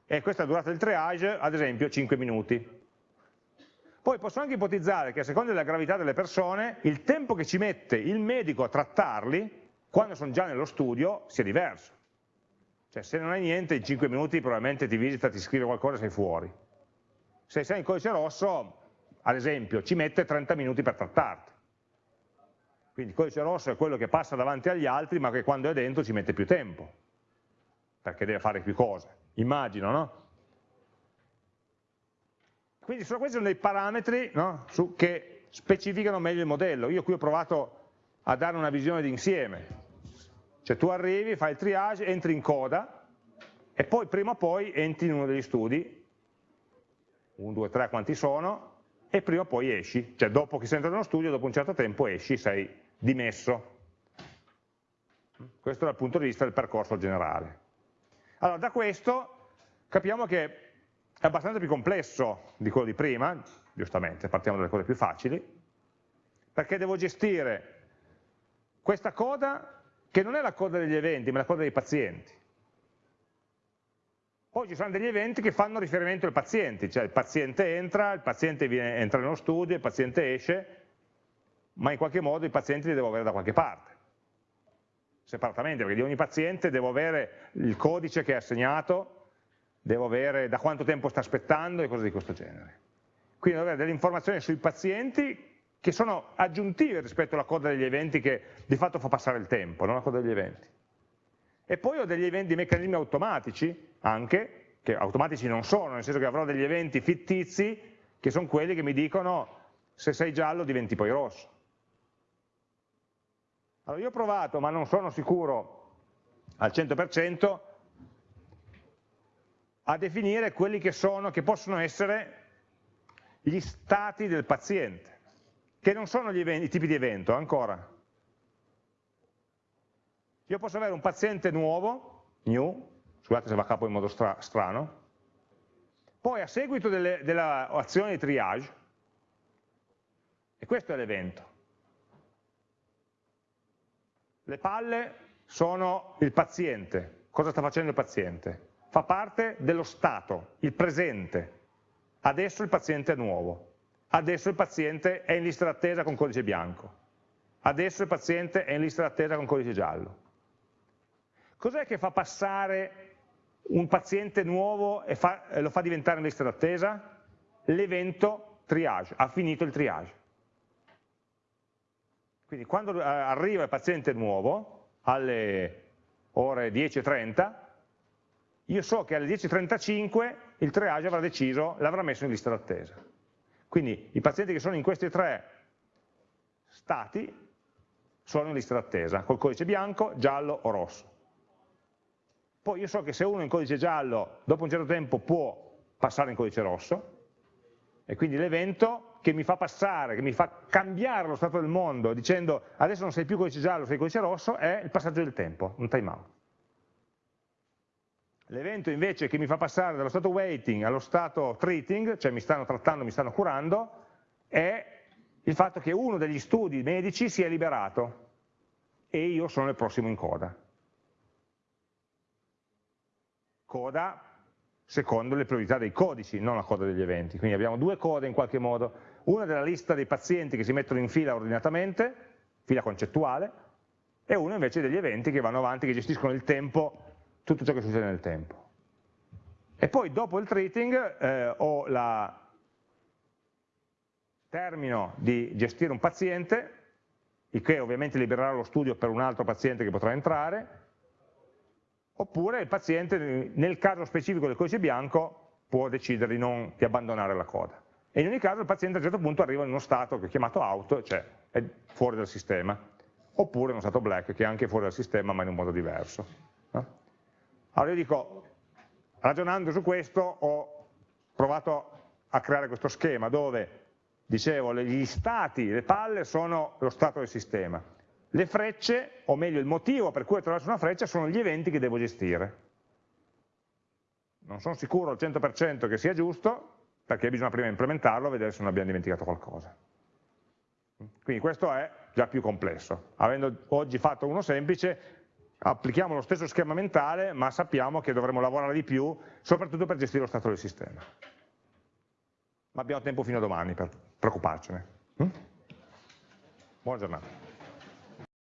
E questa durata del triage, ad esempio, 5 minuti. Poi posso anche ipotizzare che a seconda della gravità delle persone, il tempo che ci mette il medico a trattarli, quando sono già nello studio, sia diverso. Cioè se non hai niente, in 5 minuti probabilmente ti visita, ti scrive qualcosa e sei fuori. Se sei in codice rosso, ad esempio, ci mette 30 minuti per trattarti. Quindi il codice rosso è quello che passa davanti agli altri, ma che quando è dentro ci mette più tempo, perché deve fare più cose. Immagino, no? Quindi sono questi sono dei parametri no, che specificano meglio il modello. Io qui ho provato a dare una visione d'insieme. Cioè tu arrivi, fai il triage, entri in coda e poi prima o poi entri in uno degli studi, 1, 2, 3 quanti sono, e prima o poi esci. Cioè dopo che sei entrato nello studio, dopo un certo tempo esci, sei dimesso. Questo dal punto di vista del percorso generale. Allora, da questo capiamo che è abbastanza più complesso di quello di prima, giustamente, partiamo dalle cose più facili, perché devo gestire questa coda che non è la coda degli eventi, ma la coda dei pazienti. Poi ci sono degli eventi che fanno riferimento ai pazienti, cioè il paziente entra, il paziente viene, entra nello studio, il paziente esce, ma in qualche modo i pazienti li devo avere da qualche parte, separatamente, perché di ogni paziente devo avere il codice che è assegnato, devo avere da quanto tempo sta aspettando e cose di questo genere. Quindi devo avere delle informazioni sui pazienti che sono aggiuntive rispetto alla coda degli eventi che di fatto fa passare il tempo, non la coda degli eventi. E poi ho degli eventi, meccanismi automatici anche, che automatici non sono, nel senso che avrò degli eventi fittizi che sono quelli che mi dicono se sei giallo diventi poi rosso. Allora io ho provato, ma non sono sicuro al 100%, a definire quelli che sono, che possono essere gli stati del paziente, che non sono eventi, i tipi di evento, ancora. Io posso avere un paziente nuovo, new, scusate se va a capo in modo stra strano, poi a seguito dell'azione di triage, e questo è l'evento. Le palle sono il paziente, cosa sta facendo il paziente? fa parte dello stato, il presente. Adesso il paziente è nuovo, adesso il paziente è in lista d'attesa con codice bianco, adesso il paziente è in lista d'attesa con codice giallo. Cos'è che fa passare un paziente nuovo e fa, lo fa diventare in lista d'attesa? L'evento triage, ha finito il triage. Quindi quando eh, arriva il paziente nuovo, alle ore 10.30, io so che alle 10.35 il triage avrà deciso, l'avrà messo in lista d'attesa. Quindi i pazienti che sono in questi tre stati sono in lista d'attesa, col codice bianco, giallo o rosso. Poi io so che se uno in codice giallo, dopo un certo tempo può passare in codice rosso, e quindi l'evento che mi fa passare, che mi fa cambiare lo stato del mondo, dicendo adesso non sei più codice giallo, sei codice rosso, è il passaggio del tempo, un timeout. L'evento invece che mi fa passare dallo stato waiting allo stato treating, cioè mi stanno trattando, mi stanno curando, è il fatto che uno degli studi medici si è liberato e io sono il prossimo in coda. Coda secondo le priorità dei codici, non la coda degli eventi. Quindi abbiamo due code in qualche modo, una della lista dei pazienti che si mettono in fila ordinatamente, fila concettuale, e una invece degli eventi che vanno avanti, che gestiscono il tempo, tutto ciò che succede nel tempo. E poi dopo il treating eh, ho la termino di gestire un paziente, il che ovviamente libererà lo studio per un altro paziente che potrà entrare, oppure il paziente nel caso specifico del codice bianco può decidere di, non, di abbandonare la coda. E in ogni caso il paziente a un certo punto arriva in uno stato che è chiamato out, cioè è fuori dal sistema, oppure in uno stato black che è anche fuori dal sistema ma in un modo diverso. Allora io dico, ragionando su questo ho provato a creare questo schema dove, dicevo, gli stati, le palle sono lo stato del sistema, le frecce, o meglio il motivo per cui attraverso una freccia, sono gli eventi che devo gestire. Non sono sicuro al 100% che sia giusto, perché bisogna prima implementarlo e vedere se non abbiamo dimenticato qualcosa. Quindi questo è già più complesso. Avendo oggi fatto uno semplice, applichiamo lo stesso schema mentale, ma sappiamo che dovremo lavorare di più, soprattutto per gestire lo stato del sistema. Ma abbiamo tempo fino a domani per preoccuparcene. Hm? Buona giornata.